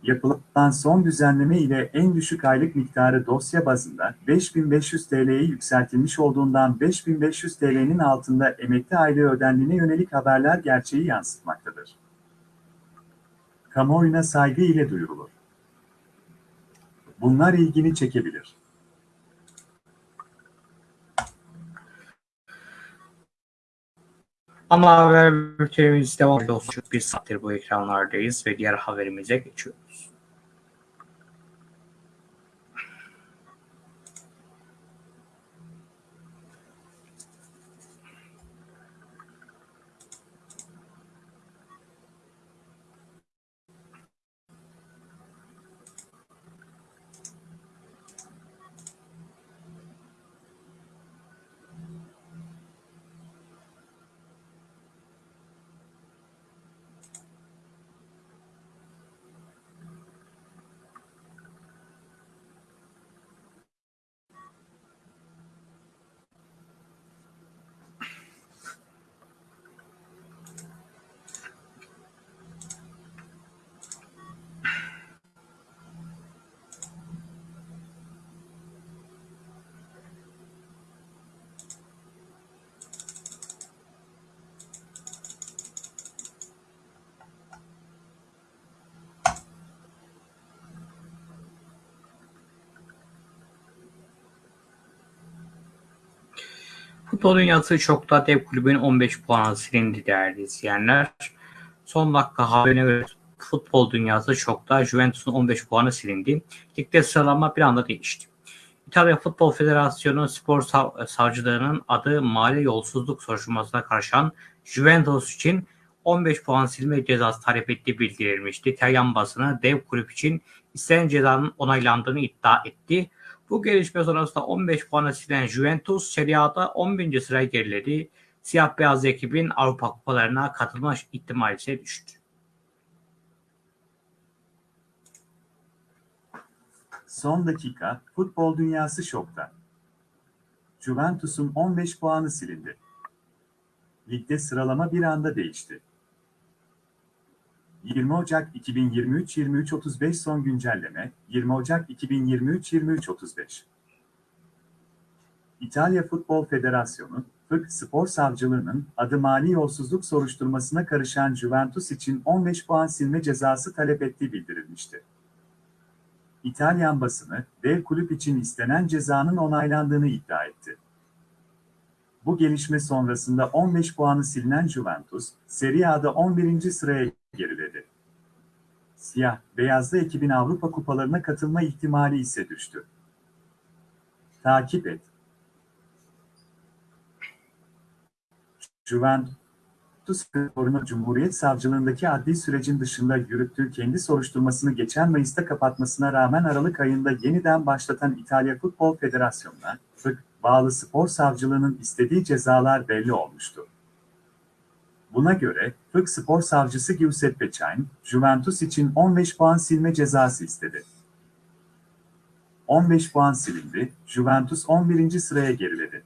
Yapılan son düzenleme ile en düşük aylık miktarı dosya bazında 5500 TL'ye yükseltilmiş olduğundan 5500 TL'nin altında emekli aylığı ödendiğine yönelik haberler gerçeği yansıtmaktadır. Kamuoyuna saygı ile duyurulur. Bunlar ilgini çekebilir. Ama haber bültenimiz devam ediyor. Bir saattir bu ekranlardayız ve diğer haberimize geçiyoruz. Futbol dünyası çokta dev kulübün 15 puanı silindi değerli izleyenler. Son dakika haberine göre futbol dünyası çokta Juventus'un 15 puanı silindi. Ligde sıralama bir anda değişti. İtalya Futbol Federasyonu spor sav savcılarının adı mali yolsuzluk soruşturmasına karışan Juventus için 15 puan silme cezası talep ettiği bildirilmişti. İtalyan basını dev kulüp için istenen cezanın onaylandığını iddia etti. Bu gelişme sonrasında 15 puana silen Juventus Serie A'da 11. sıraya geriledi. Siyah beyaz ekibin Avrupa kupalarına katılma ihtimali ise düştü. Son dakika, futbol dünyası şokta. Juventus'un 15 puanı silindi. Ligde sıralama bir anda değişti. 20 Ocak 2023-23-35 son güncelleme, 20 Ocak 2023-23-35. İtalya Futbol Federasyonu, FIK Spor Savcılığı'nın adı mali yolsuzluk soruşturmasına karışan Juventus için 15 puan silme cezası talep ettiği bildirilmişti. İtalyan basını, dev kulüp için istenen cezanın onaylandığını iddia etti. Bu gelişme sonrasında 15 puanı silinen Juventus, Serie A'da 11. sıraya geriledi. Siyah, beyazlı ekibin Avrupa kupalarına katılma ihtimali ise düştü. Takip et. Juventus Torino Cumhuriyet Savcılığındaki adli sürecin dışında yürüttüğü kendi soruşturmasını geçen Mayıs'ta kapatmasına rağmen Aralık ayında yeniden başlatan İtalya Futbol Federasyonu'na, bağlı spor savcılığının istediği cezalar belli olmuştu. Buna göre, FIK Spor Savcısı Giuseppe Chain, Juventus için 15 puan silme cezası istedi. 15 puan silindi, Juventus 11. sıraya geriledi.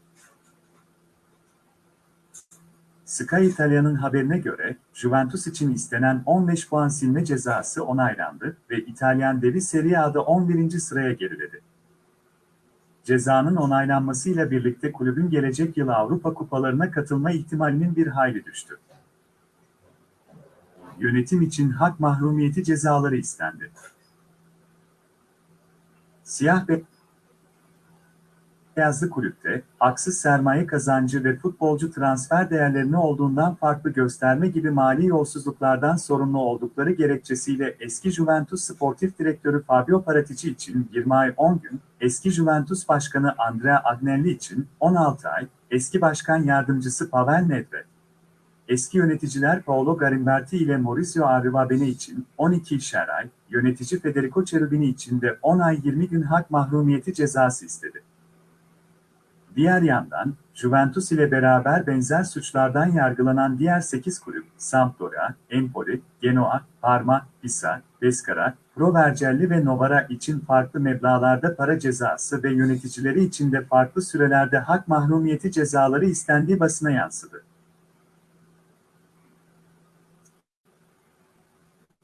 Sky İtalya'nın haberine göre, Juventus için istenen 15 puan silme cezası onaylandı ve İtalyan devi Serie A'da 11. sıraya geriledi. Cezanın onaylanmasıyla birlikte kulübün gelecek yıl Avrupa kupalarına katılma ihtimalinin bir hayli düştü. Yönetim için hak mahrumiyeti cezaları istendi. Siyah ve beyazlı kulüpte haksız sermaye kazancı ve futbolcu transfer değerlerini olduğundan farklı gösterme gibi mali yolsuzluklardan sorumlu oldukları gerekçesiyle eski Juventus Sportif Direktörü Fabio Paratici için 20 ay 10 gün, eski Juventus Başkanı Andrea Agnelli için 16 ay, eski Başkan Yardımcısı Pavel Nedved, eski yöneticiler Paolo Garimberti ile Mauricio Arrivabene için 12 işer ay, yönetici Federico Cherubini için de 10 ay 20 gün hak mahrumiyeti cezası istedi. Diğer yandan, Juventus ile beraber benzer suçlardan yargılanan diğer 8 kulüp, Sampdoria, Empoli, Genoa, Parma, Pisa, Pescara, Pro Vercelli ve Novara için farklı meblağlarda para cezası ve yöneticileri için de farklı sürelerde hak mahrumiyeti cezaları istendiği basına yansıdı.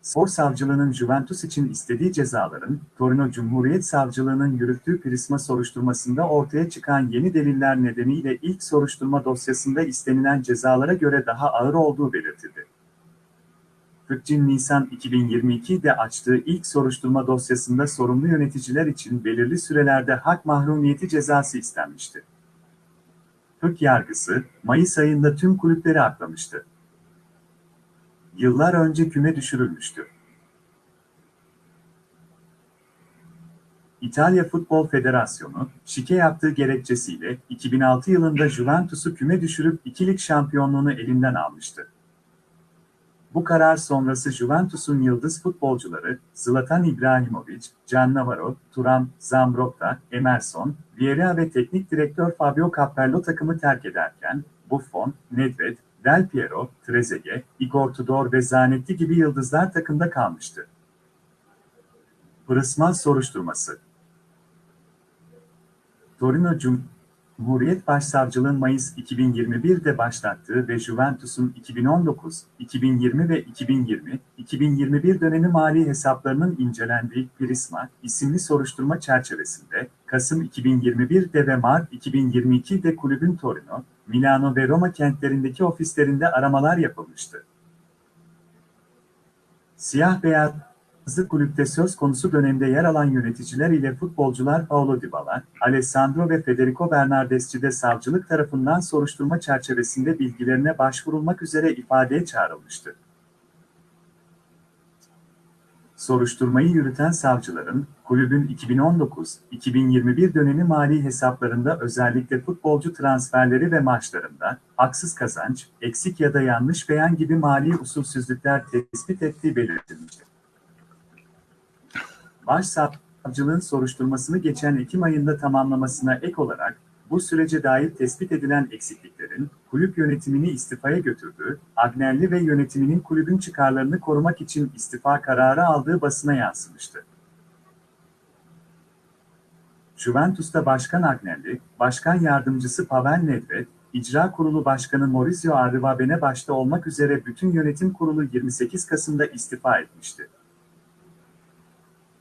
Spor Savcılığı'nın Juventus için istediği cezaların, Torino Cumhuriyet Savcılığı'nın yürüttüğü Prisma soruşturmasında ortaya çıkan yeni deliller nedeniyle ilk soruşturma dosyasında istenilen cezalara göre daha ağır olduğu belirtildi. Fıkcin Nisan 2022'de açtığı ilk soruşturma dosyasında sorumlu yöneticiler için belirli sürelerde hak mahrumiyeti cezası istenmişti. Fık yargısı, Mayıs ayında tüm kulüpleri aklamıştı yıllar önce küme düşürülmüştü. İtalya Futbol Federasyonu, şike yaptığı gerekçesiyle 2006 yılında Juventus'u küme düşürüp ikilik şampiyonluğunu elinden almıştı. Bu karar sonrası Juventus'un yıldız futbolcuları Zlatan İbrahimovic, Cannavaro, Turan, Zambrotta, Emerson, Vieira ve teknik direktör Fabio Capello takımı terk ederken, Buffon, Nedved, Del Piero, Trezeguet, Igor Tudor ve Zanetti gibi yıldızlar takımda kalmıştı. Pırısma soruşturması Torino Cumhuriyet Başsavcılığı Mayıs 2021'de başlattığı ve Juventus'un 2019, 2020 ve 2020-2021 dönemi mali hesaplarının incelendiği Prisma isimli soruşturma çerçevesinde Kasım 2021'de ve Mart 2022'de kulübün Torino, Milano ve Roma kentlerindeki ofislerinde aramalar yapılmıştı. Siyah beyazlı kulüpte söz konusu dönemde yer alan yöneticiler ile futbolcular Paulo Dybala, Alessandro ve Federico Bernardeschi de savcılık tarafından soruşturma çerçevesinde bilgilerine başvurulmak üzere ifadeye çağrılmıştı. Soruşturmayı yürüten savcıların, kulübün 2019-2021 dönemi mali hesaplarında özellikle futbolcu transferleri ve maçlarında haksız kazanç, eksik ya da yanlış beyan gibi mali usulsüzlükler tespit ettiği belirtilmiştir. Başsavcılığın soruşturmasını geçen Ekim ayında tamamlamasına ek olarak, bu sürece dair tespit edilen eksikliklerin kulüp yönetimini istifaya götürdüğü, Agnelli ve yönetiminin kulübün çıkarlarını korumak için istifa kararı aldığı basına yansımıştı. Juventus'ta Başkan Agnelli, Başkan Yardımcısı Pavel Nedved, İcra Kurulu Başkanı Maurizio Arrivabene başta olmak üzere bütün yönetim kurulu 28 Kasım'da istifa etmişti.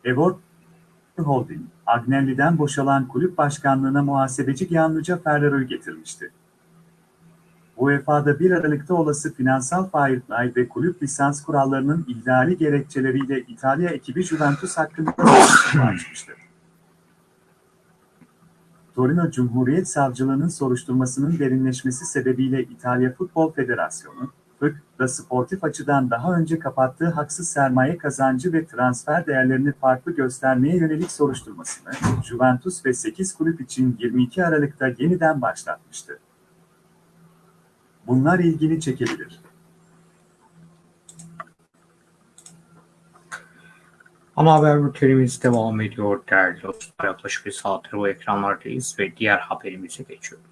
Evort Holding, Agnelli'den boşalan kulüp başkanlığına muhasebeci Gianluca Ferraro'yu getirmişti. UEFA'da 1 Aralık'ta olası finansal failler ve kulüp lisans kurallarının ihlali gerekçeleriyle İtalya ekibi Juventus hakkında açmıştı. Torino Cumhuriyet Savcılığı'nın soruşturmasının derinleşmesi sebebiyle İtalya Futbol Federasyonu, FIK, da sportif açıdan daha önce kapattığı haksız sermaye kazancı ve transfer değerlerini farklı göstermeye yönelik soruşturmasını Juventus ve 8 kulüp için 22 Aralık'ta yeniden başlatmıştı. Bunlar ilgini çekebilir. Ana haber bültenimiz devam ediyor değerli dostlar. Yaklaşık bir saattir bu ekranlardayız ve diğer haberimize geçiyoruz.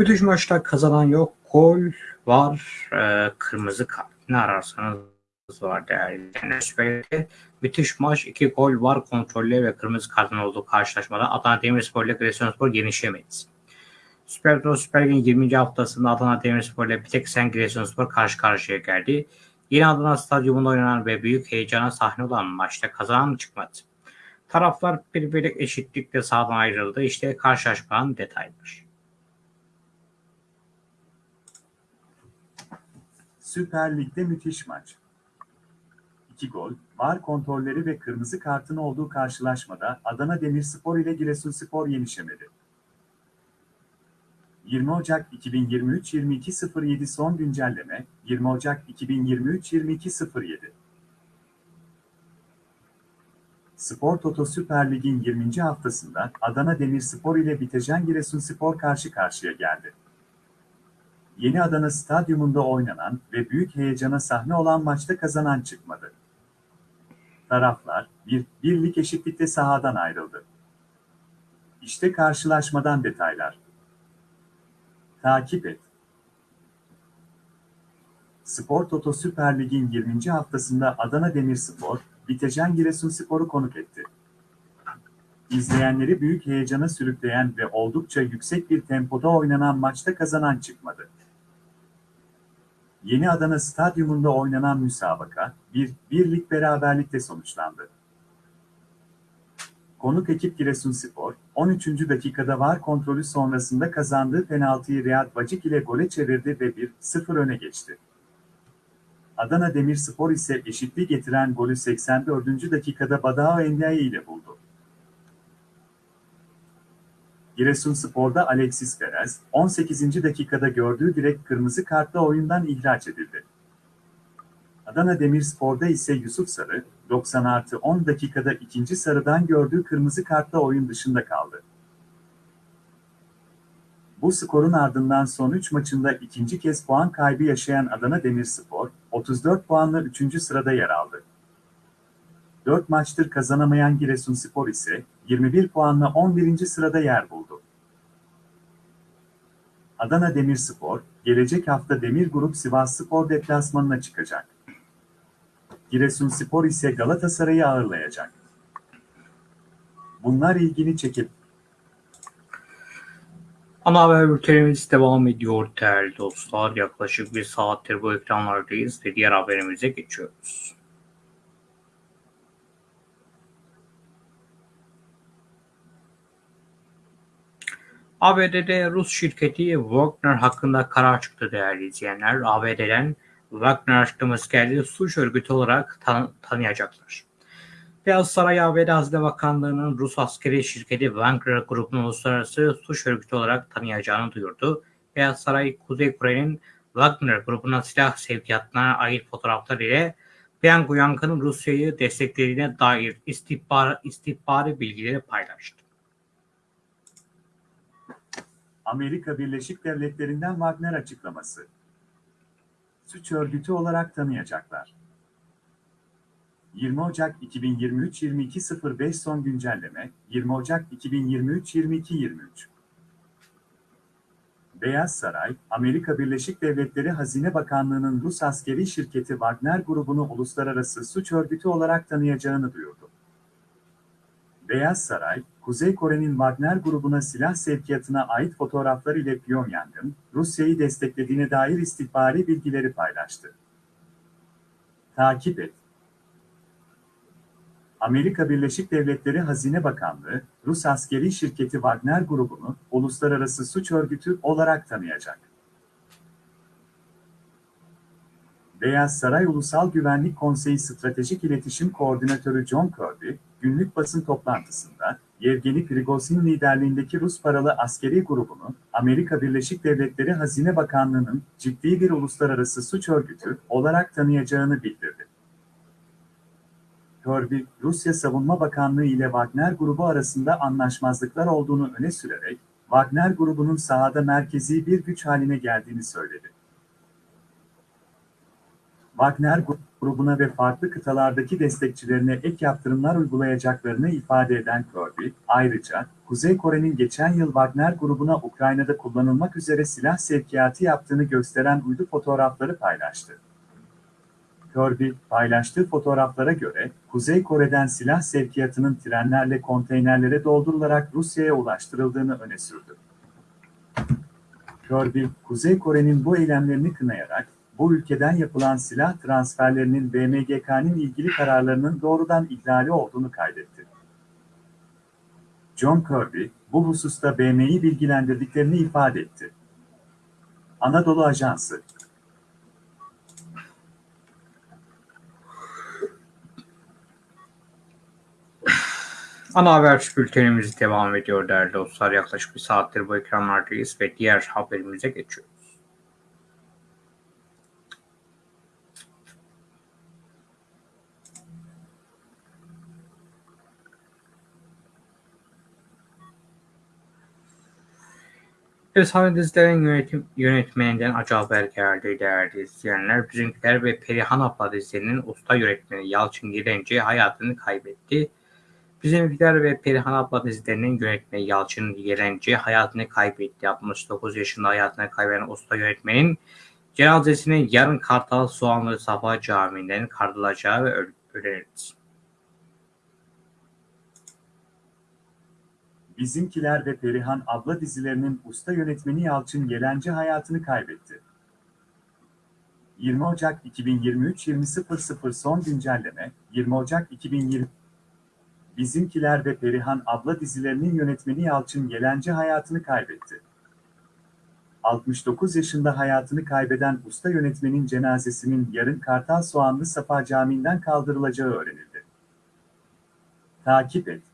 Bütün maçta kazanan yok. Gol var. Ee, kırmızı kart. Ne ararsanız var değerli Lig'de müthiş maç. iki gol var. Kontrollü ve kırmızı kartın olduğu karşılaşmada Adana Demirspor ile Giresunspor yenişemedi. Süper Lig'de Süper Lig'in 20. haftasında Adana Demirspor ile Piteksen Giresunspor karşı karşıya geldi. Yeni Adana Stadyumunda oynanan ve büyük heyecana sahne olan maçta kazanan çıkmadı. Taraflar birbirine eşitlikle sahadan ayrıldı. İşte karşılaşmanın detayları. Süper Lig'de müthiş maç. 2 gol, var kontrolleri ve kırmızı kartın olduğu karşılaşmada Adana Demirspor ile Giresunspor yenişemedi. 20 Ocak 2023-22.07 son güncelleme 20 Ocak 2023-22.07 Spor Toto Süper Lig'in 20. haftasında Adana Demirspor ile Bitecan Giresunspor karşı karşıya geldi. Yeni Adana Stadyumunda oynanan ve büyük heyecana sahne olan maçta kazanan çıkmadı. Taraflar bir birlik eşitlikte sahadan ayrıldı. İşte karşılaşmadan detaylar. Takip et. Spor Toto Süper Lig'in 20. haftasında Adana Demirspor, Bitecan Giresunspor'u konuk etti. İzleyenleri büyük heyecana sürükleyen ve oldukça yüksek bir tempoda oynanan maçta kazanan çıkmadı. Yeni Adana Stadyumunda oynanan müsabaka, bir birlik beraberlikle sonuçlandı. Konuk ekip Giresunspor, 13. dakikada var kontrolü sonrasında kazandığı penaltıyı Riyad Bacik ile gole çevirdi ve 1-0 öne geçti. Adana Demirspor ise eşitliği getiren golü 84. dakikada Badao Endiaye ile buldu. Giresunspor'da Alexis Perez, 18. dakikada gördüğü direkt kırmızı kartla oyundan ihraç edildi. Adana Demirspor'da ise Yusuf Sarı, 90 artı 10 dakikada ikinci sarıdan gördüğü kırmızı kartla oyun dışında kaldı. Bu skorun ardından son 3 maçında ikinci kez puan kaybı yaşayan Adana Demirspor, 34 puanla 3. sırada yer aldı. 4 maçtır kazanamayan Giresunspor ise 21 puanla 11. sırada yer buldu. Adana Demirspor, gelecek hafta Demir Grup Sivasspor deplasmanına çıkacak. Giresunspor ise Galatasaray'ı ağırlayacak. Bunlar ilgini çekip Ana haber bültenimiz devam ediyor değerli dostlar. Yaklaşık bir saattir bu ekranlardayız ve diğer haberimize geçiyoruz. ABD'de Rus şirketi Wagner hakkında karar çıktı değerli izleyenler. ABD'den Wagner açıklaması geldi. Suç örgütü olarak tan- tanıyacaklar. Beyaz Saray ABD Hazine Bakanlığı'nın Rus askeri şirketi Wagner grubunun uluslararası suç örgütü olarak tanıyacağını duyurdu. Beyaz Saray, Kuzey Kore'nin Wagner grubuna silah sevkiyatına ait fotoğraflar ile Pyongyang'ın Rusya'yı desteklediğine dair istihbar, istihbari bilgileri paylaştı. Amerika Birleşik Devletleri'nden Wagner açıklaması. Suç örgütü olarak tanıyacaklar. 20 Ocak 2023 22.05 son güncelleme 20 Ocak 2023 22.23 Beyaz Saray, Amerika Birleşik Devletleri Hazine Bakanlığı'nın Rus askeri şirketi Wagner grubunu uluslararası suç örgütü olarak tanıyacağını duyurdu. Beyaz Saray, Kuzey Kore'nin Wagner grubuna silah sevkiyatına ait fotoğraflar ile Pyongyang'ın Rusya'yı desteklediğine dair istihbari bilgileri paylaştı. Takip et. Amerika Birleşik Devletleri Hazine Bakanlığı, Rus askeri şirketi Wagner grubunu uluslararası suç örgütü olarak tanıyacak. Beyaz Saray Ulusal Güvenlik Konseyi Stratejik İletişim Koordinatörü John Kirby, günlük basın toplantısında, Yevgeni Prigozhin liderliğindeki Rus paralı askeri grubunu, Amerika Birleşik Devletleri Hazine Bakanlığı'nın ciddi bir uluslararası suç örgütü olarak tanıyacağını bildirdi. Kirby, Rusya Savunma Bakanlığı ile Wagner grubu arasında anlaşmazlıklar olduğunu öne sürerek, Wagner grubunun sahada merkezi bir güç haline geldiğini söyledi. Wagner grubuna ve farklı kıtalardaki destekçilerine ek yaptırımlar uygulayacaklarını ifade eden Kirby, ayrıca Kuzey Kore'nin geçen yıl Wagner grubuna Ukrayna'da kullanılmak üzere silah sevkiyatı yaptığını gösteren uydu fotoğrafları paylaştı. Kirby, paylaştığı fotoğraflara göre, Kuzey Kore'den silah sevkiyatının trenlerle konteynerlere doldurularak Rusya'ya ulaştırıldığını öne sürdü. Kirby, Kuzey Kore'nin bu eylemlerini kınayarak, bu ülkeden yapılan silah transferlerinin BMGK'nin ilgili kararlarının doğrudan ihlali olduğunu kaydetti. John Kirby, bu hususta BM'yi bilgilendirdiklerini ifade etti. Anadolu Ajansı Ana haber bültenimiz devam ediyor değerli dostlar. Yaklaşık bir saattir bu ekranlardayız ve diğer haberimize geçiyoruz. Efsane dizilerin yönetim, yönetmeninden acı haber geldi değerli izleyenler. Bizimkiler ve Perihan Abla dizilerinin usta yönetmeni Yalçın Girenci hayatını kaybetti. Bizimkiler ve Perihan Abla dizilerinin yönetmeni Yalçın Yerenci hayatını kaybetti. 69 yaşında hayatını kaybeden usta yönetmenin cenazesinin yarın Kartal Soğanlı Safa Camii'nden kaldırılacağı ve öğrenildi. Bizimkiler ve Perihan Abla dizilerinin usta yönetmeni Yalçın Yelenci hayatını kaybetti. 20 Ocak 2023 20.00 son güncelleme 20 Ocak 2020 Bizimkiler ve Perihan Abla dizilerinin yönetmeni Yalçın Yelenci hayatını kaybetti. 69 yaşında hayatını kaybeden usta yönetmenin cenazesinin yarın Kartal Soğanlı Safa Camii'nden kaldırılacağı öğrenildi. Takip et.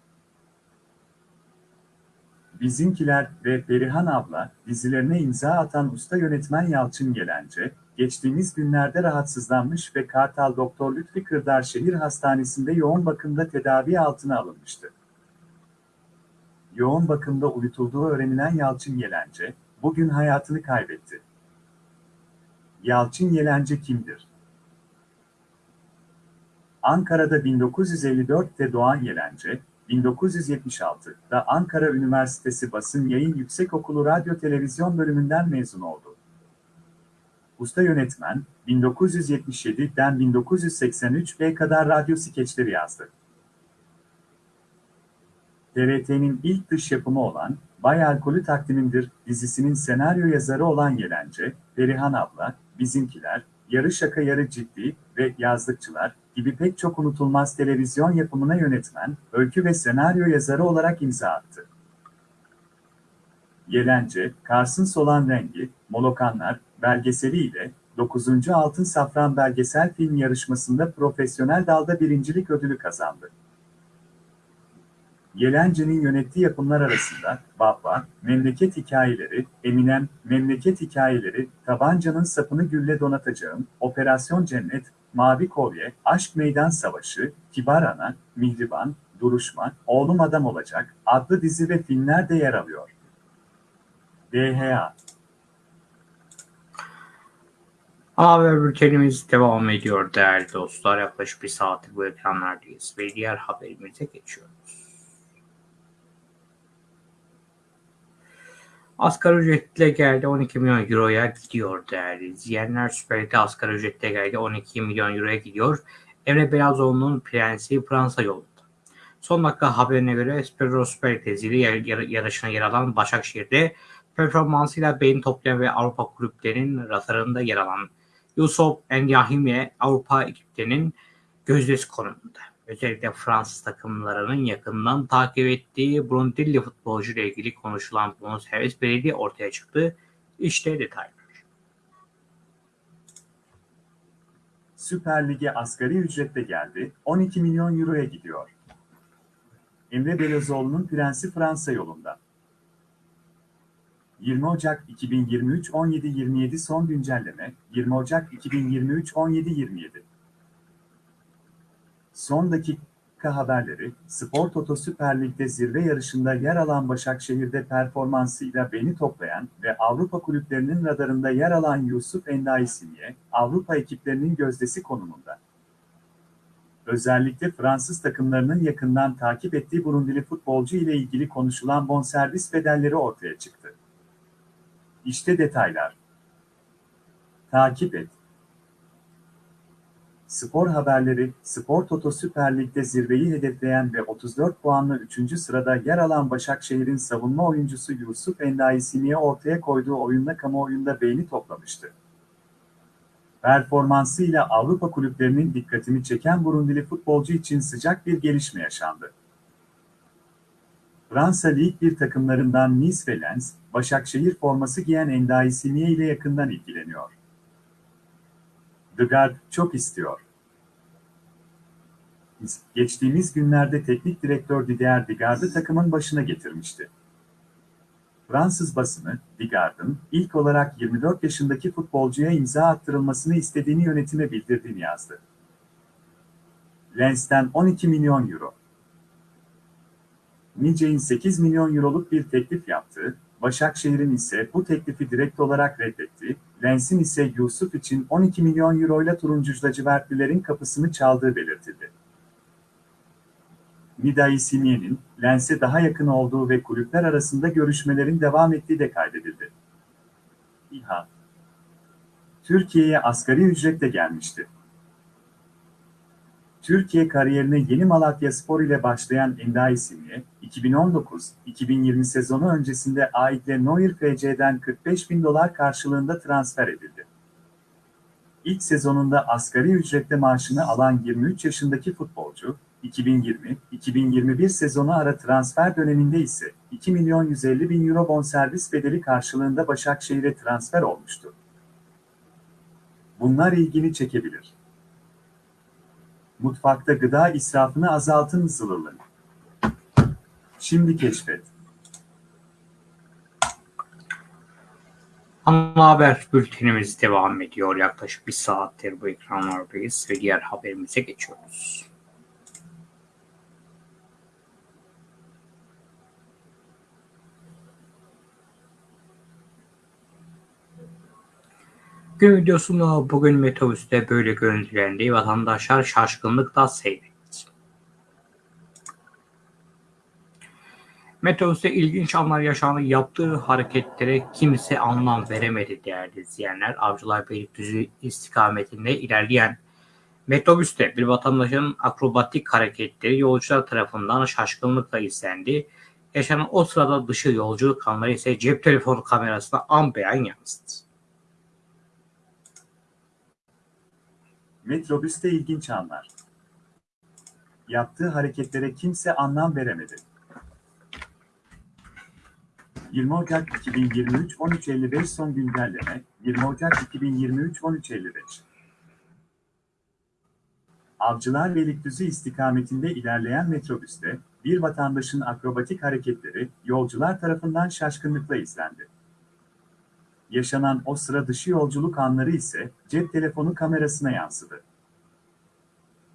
Bizimkiler ve Perihan Abla dizilerine imza atan usta yönetmen Yalçın Gelence, geçtiğimiz günlerde rahatsızlanmış ve Kartal Doktor Lütfi Kırdar Şehir Hastanesi'nde yoğun bakımda tedavi altına alınmıştı. Yoğun bakımda uyutulduğu öğrenilen Yalçın Yelence, bugün hayatını kaybetti. Yalçın Yelence kimdir? Ankara'da 1954'te doğan Yelence, 1976'da Ankara Üniversitesi Basın Yayın Yüksekokulu Radyo Televizyon bölümünden mezun oldu. Usta yönetmen, 1977'den 1983'e kadar radyo skeçleri yazdı. TRT'nin ilk dış yapımı olan Bay Alkolü Takdimimdir dizisinin senaryo yazarı olan Yelence, Perihan Abla, Bizimkiler, Yarı Şaka Yarı Ciddi ve Yazlıkçılar gibi pek çok unutulmaz televizyon yapımına yönetmen, öykü ve senaryo yazarı olarak imza attı. Yelence, Kars'ın Solan Rengi, Molokanlar belgeseli ile 9. Altın Safran Belgesel Film Yarışması'nda profesyonel dalda birincilik ödülü kazandı. Yelence'nin yönettiği yapımlar arasında Baba, Memleket Hikayeleri, Eminem, Memleket Hikayeleri, Tabancanın Sapını Gülle Donatacağım, Operasyon Cennet, Mavi Kolye, Aşk Meydan Savaşı, Kibar Ana, Mihriban, Duruşma, Oğlum Adam Olacak adlı dizi ve filmler de yer alıyor. DHA Haber bültenimiz devam ediyor değerli dostlar. Yaklaşık bir saattir bu ekranlardayız ve diğer haberimize geçiyoruz. Asgari ücretle geldi 12 milyon euroya gidiyor değerli izleyenler. Süper Lig'de asgari ücretle geldi 12 milyon euroya gidiyor. Emre Belazoğlu'nun prensi Fransa yolunda. Son dakika haberine göre Spero Süper Lig tezili yarışına yer alan Başakşehir'de performansıyla beyin toplayan ve Avrupa kulüplerinin radarında yer alan Yusuf Enyahime Avrupa ekiplerinin gözdesi konumunda. Özellikle Fransız takımlarının yakından takip ettiği Brundilli futbolcu ile ilgili konuşulan bonservis bedeli ortaya çıktı. İşte detaylar. Süper Lig'e asgari ücretle geldi, 12 milyon euroya gidiyor. Emre Belözoğlu'nun prensi Fransa yolunda. 20 Ocak 2023 17.27 son güncelleme 20 Ocak 2023 17.27 Son dakika haberleri Spor Toto Süper Lig'de zirve yarışında yer alan Başakşehir'de performansıyla beni toplayan ve Avrupa kulüplerinin radarında yer alan Yusuf Endai Sinye, Avrupa ekiplerinin gözdesi konumunda. Özellikle Fransız takımlarının yakından takip ettiği Burundili futbolcu ile ilgili konuşulan bonservis bedelleri ortaya çıktı. İşte detaylar. Takip et. Spor haberleri, Spor Toto Süper Lig'de zirveyi hedefleyen ve 34 puanla 3. sırada yer alan Başakşehir'in savunma oyuncusu Yusuf Endaisini'ye ortaya koyduğu oyunla kamuoyunda beğeni toplamıştı. Performansıyla Avrupa kulüplerinin dikkatini çeken Burundili futbolcu için sıcak bir gelişme yaşandı. Fransa Lig 1 takımlarından Nice ve Lens, Başakşehir forması giyen Endai Simiye ile yakından ilgileniyor. Guard çok istiyor. Geçtiğimiz günlerde teknik direktör Didier Digard'ı takımın başına getirmişti. Fransız basını, Digard'ın ilk olarak 24 yaşındaki futbolcuya imza attırılmasını istediğini yönetime bildirdiğini yazdı. Lens'ten 12 milyon euro. Nice'in 8 milyon euroluk bir teklif yaptığı, Başakşehir'in ise bu teklifi direkt olarak reddetti, Lens'in ise Yusuf için 12 milyon euroyla turuncucu lacivertlilerin kapısını çaldığı belirtildi. Midai Simiye'nin Lens'e daha yakın olduğu ve kulüpler arasında görüşmelerin devam ettiği de kaydedildi. İHA Türkiye'ye asgari ücretle gelmişti. Türkiye kariyerine yeni Malatya Spor ile başlayan Endai Simiye, 2019-2020 sezonu öncesinde Aitle Neuer FC'den 45 bin dolar karşılığında transfer edildi. İlk sezonunda asgari ücretle maaşını alan 23 yaşındaki futbolcu, 2020-2021 sezonu ara transfer döneminde ise 2 milyon 150 bin euro bonservis bedeli karşılığında Başakşehir'e transfer olmuştu. Bunlar ilgini çekebilir. Mutfakta gıda israfını azaltın zılırlı. Şimdi keşfet. Ana haber bültenimiz devam ediyor. Yaklaşık bir saattir bu ekranlardayız ve diğer haberimize geçiyoruz. Gün videosunda bugün metrobüste böyle görüntülendi. Vatandaşlar şaşkınlıkla seyretti. Metrobüste ilginç anlar yaşandı. Yaptığı hareketlere kimse anlam veremedi değerli izleyenler. Avcılar Beylikdüzü istikametinde ilerleyen metrobüste bir vatandaşın akrobatik hareketleri yolcular tarafından şaşkınlıkla izlendi. Yaşanan o sırada dışı yolculuk anları ise cep telefonu kamerasına an beyan yansıdı. Metrobüste ilginç anlar. Yaptığı hareketlere kimse anlam veremedi. 20 Ocak 2023 13.55 son güncelleme 20 Ocak 2023 13.55 Avcılar Beylikdüzü istikametinde ilerleyen metrobüste bir vatandaşın akrobatik hareketleri yolcular tarafından şaşkınlıkla izlendi. Yaşanan o sıra dışı yolculuk anları ise cep telefonu kamerasına yansıdı.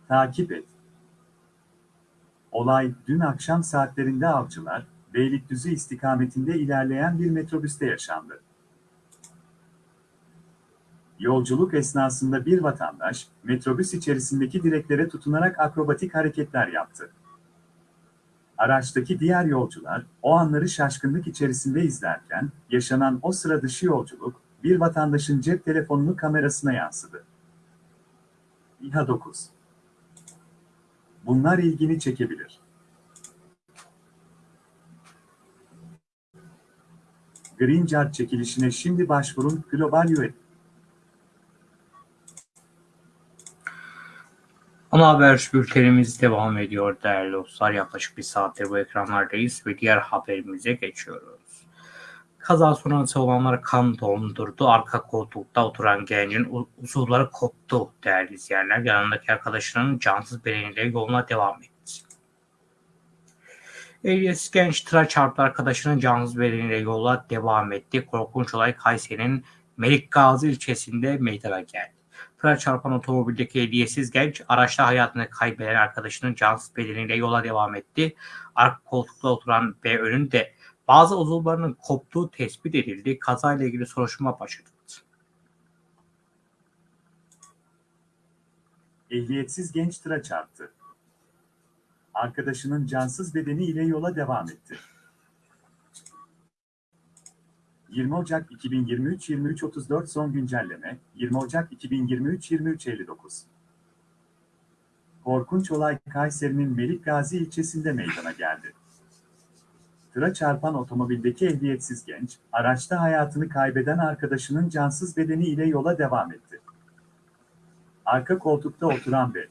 Takip et. Olay dün akşam saatlerinde avcılar, Beylikdüzü istikametinde ilerleyen bir metrobüste yaşandı. Yolculuk esnasında bir vatandaş, metrobüs içerisindeki direklere tutunarak akrobatik hareketler yaptı. Araçtaki diğer yolcular, o anları şaşkınlık içerisinde izlerken, yaşanan o sıra dışı yolculuk, bir vatandaşın cep telefonunu kamerasına yansıdı. İHA 9 Bunlar ilgini çekebilir. Green Card çekilişine şimdi başvurun Global UET. Ama haber bültenimiz devam ediyor değerli dostlar. Yaklaşık bir saattir bu ekranlardayız ve diğer haberimize geçiyoruz. Kaza sonrası olanlar kan dondurdu. Arka koltukta oturan gencin uzuvları koptu değerli izleyenler. Yanındaki arkadaşının cansız bedeniyle yoluna devam etti. Ehliyetsiz genç tıra çarptı arkadaşının cansız bedeniyle yola devam etti. Korkunç olay Kayseri'nin Melik Gazi ilçesinde meydana geldi. Tıra çarpan otomobildeki ehliyetsiz genç araçta hayatını kaybeden arkadaşının cansız bedeniyle yola devam etti. Arka koltukta oturan ve önünde bazı uzuvlarının koptuğu tespit edildi. Kazayla ilgili soruşturma başlatıldı. Ehliyetsiz genç tıra çarptı. Arkadaşının cansız bedeni ile yola devam etti. 20 Ocak 2023 23.34 son güncelleme 20 Ocak 2023 23.59 Korkunç olay Kayseri'nin Melik Gazi ilçesinde meydana geldi. Tıra çarpan otomobildeki ehliyetsiz genç, araçta hayatını kaybeden arkadaşının cansız bedeni ile yola devam etti. Arka koltukta oturan ve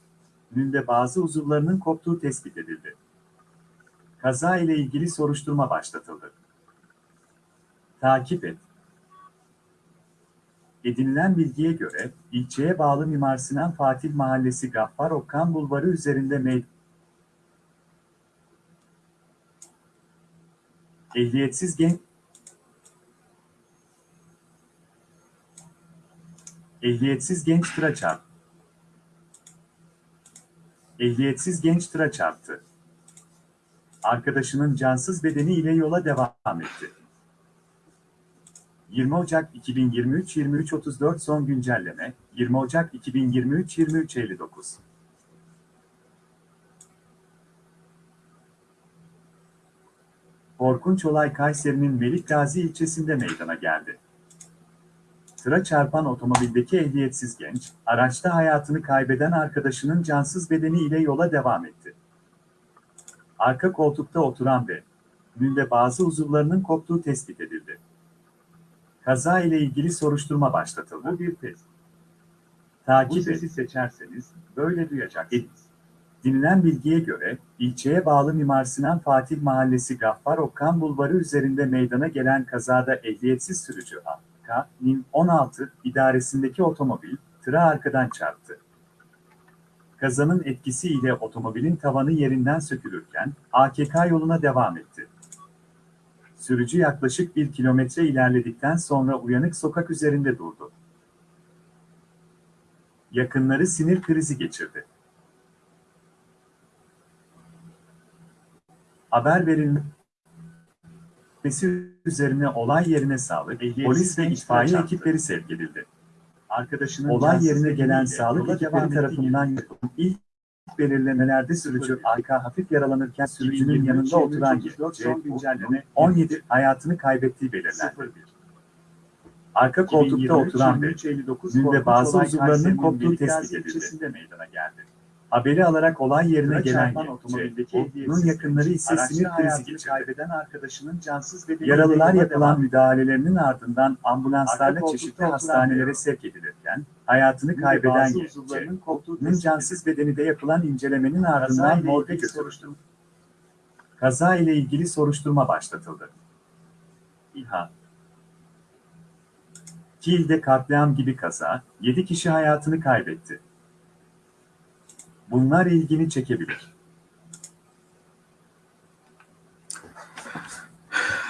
önünde bazı uzuvlarının koptuğu tespit edildi. Kaza ile ilgili soruşturma başlatıldı. Takip et. Edinilen bilgiye göre, ilçeye bağlı Mimar Sinan Fatih Mahallesi Gaffar Okkan Bulvarı üzerinde meyd Ehliyetsiz genç Ehliyetsiz genç tıra çarptı. Ehliyetsiz genç tıra çarptı. Arkadaşının cansız bedeni ile yola devam etti. 20 Ocak 2023 23.34 son güncelleme 20 Ocak 2023 23.59 Korkunç olay Kayseri'nin Melik Gazi ilçesinde meydana geldi. Tıra çarpan otomobildeki ehliyetsiz genç, araçta hayatını kaybeden arkadaşının cansız bedeni ile yola devam etti. Arka koltukta oturan ve önünde bazı uzuvlarının koptuğu tespit edildi. Kaza ile ilgili soruşturma başlatıldı. Bu bir test. Takip Bu sesi seçerseniz böyle duyacaksınız. Dinlenen bilgiye göre, ilçeye bağlı Mimar Sinan Fatih Mahallesi Gaffar Okkan Bulvarı üzerinde meydana gelen kazada ehliyetsiz sürücü A.K.'nin 16 idaresindeki otomobil, tıra arkadan çarptı. Kazanın etkisiyle otomobilin tavanı yerinden sökülürken, AKK yoluna devam etti. Sürücü yaklaşık bir kilometre ilerledikten sonra uyanık sokak üzerinde durdu. Yakınları sinir krizi geçirdi. Haber verilmesi üzerine olay yerine sağlık, polis ve itfaiye ekipleri sevk edildi. Arkadaşının olay yerine gelen sağlık ekipleri tarafından yapılan ilk belirlemelerde sürücü AK hafif yaralanırken sürücünün yanında oturan son güncelleme 17 hayatını kaybettiği belirlendi. Arka koltukta oturan ve önünde bazı uzuvlarının koptuğu tespit edildi. meydana geldi. Haberi alarak olay yerine gelen otomobildeki yakınları ise sinir krizi geçirdi. kaybeden arkadaşının cansız Yaralılar yapılan müdahalelerinin ardından ambulanslarla Arka çeşitli hastanelere sevk edilirken hayatını kaybeden tespit cansız bedeni de yapılan incelemenin ardından morga götürüldü. soruşturma Kaza ile ilgili soruşturma başlatıldı. İHA Kiel'de katliam gibi kaza, 7 kişi hayatını kaybetti. Bunlar ilgini çekebilir.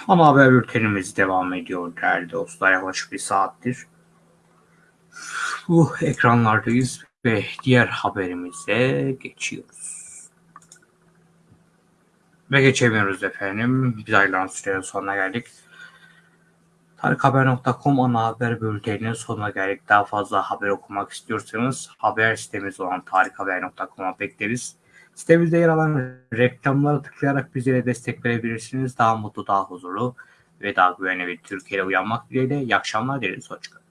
Ama haber bültenimiz devam ediyor değerli dostlar. Yaklaşık bir saattir. Bu ekranlardayız ve diğer haberimize geçiyoruz. Ve geçemiyoruz efendim. Biz ayrılan sürenin sonuna geldik. Tarikhaber.com ana haber bülteninin sonuna geldik. Daha fazla haber okumak istiyorsanız haber sitemiz olan tarikhaber.com'a bekleriz. Sitemizde yer alan reklamlara tıklayarak bizlere destek verebilirsiniz. Daha mutlu, daha huzurlu ve daha güvenli bir Türkiye'de uyanmak dileğiyle. İyi akşamlar dileriz. Hoşçakalın.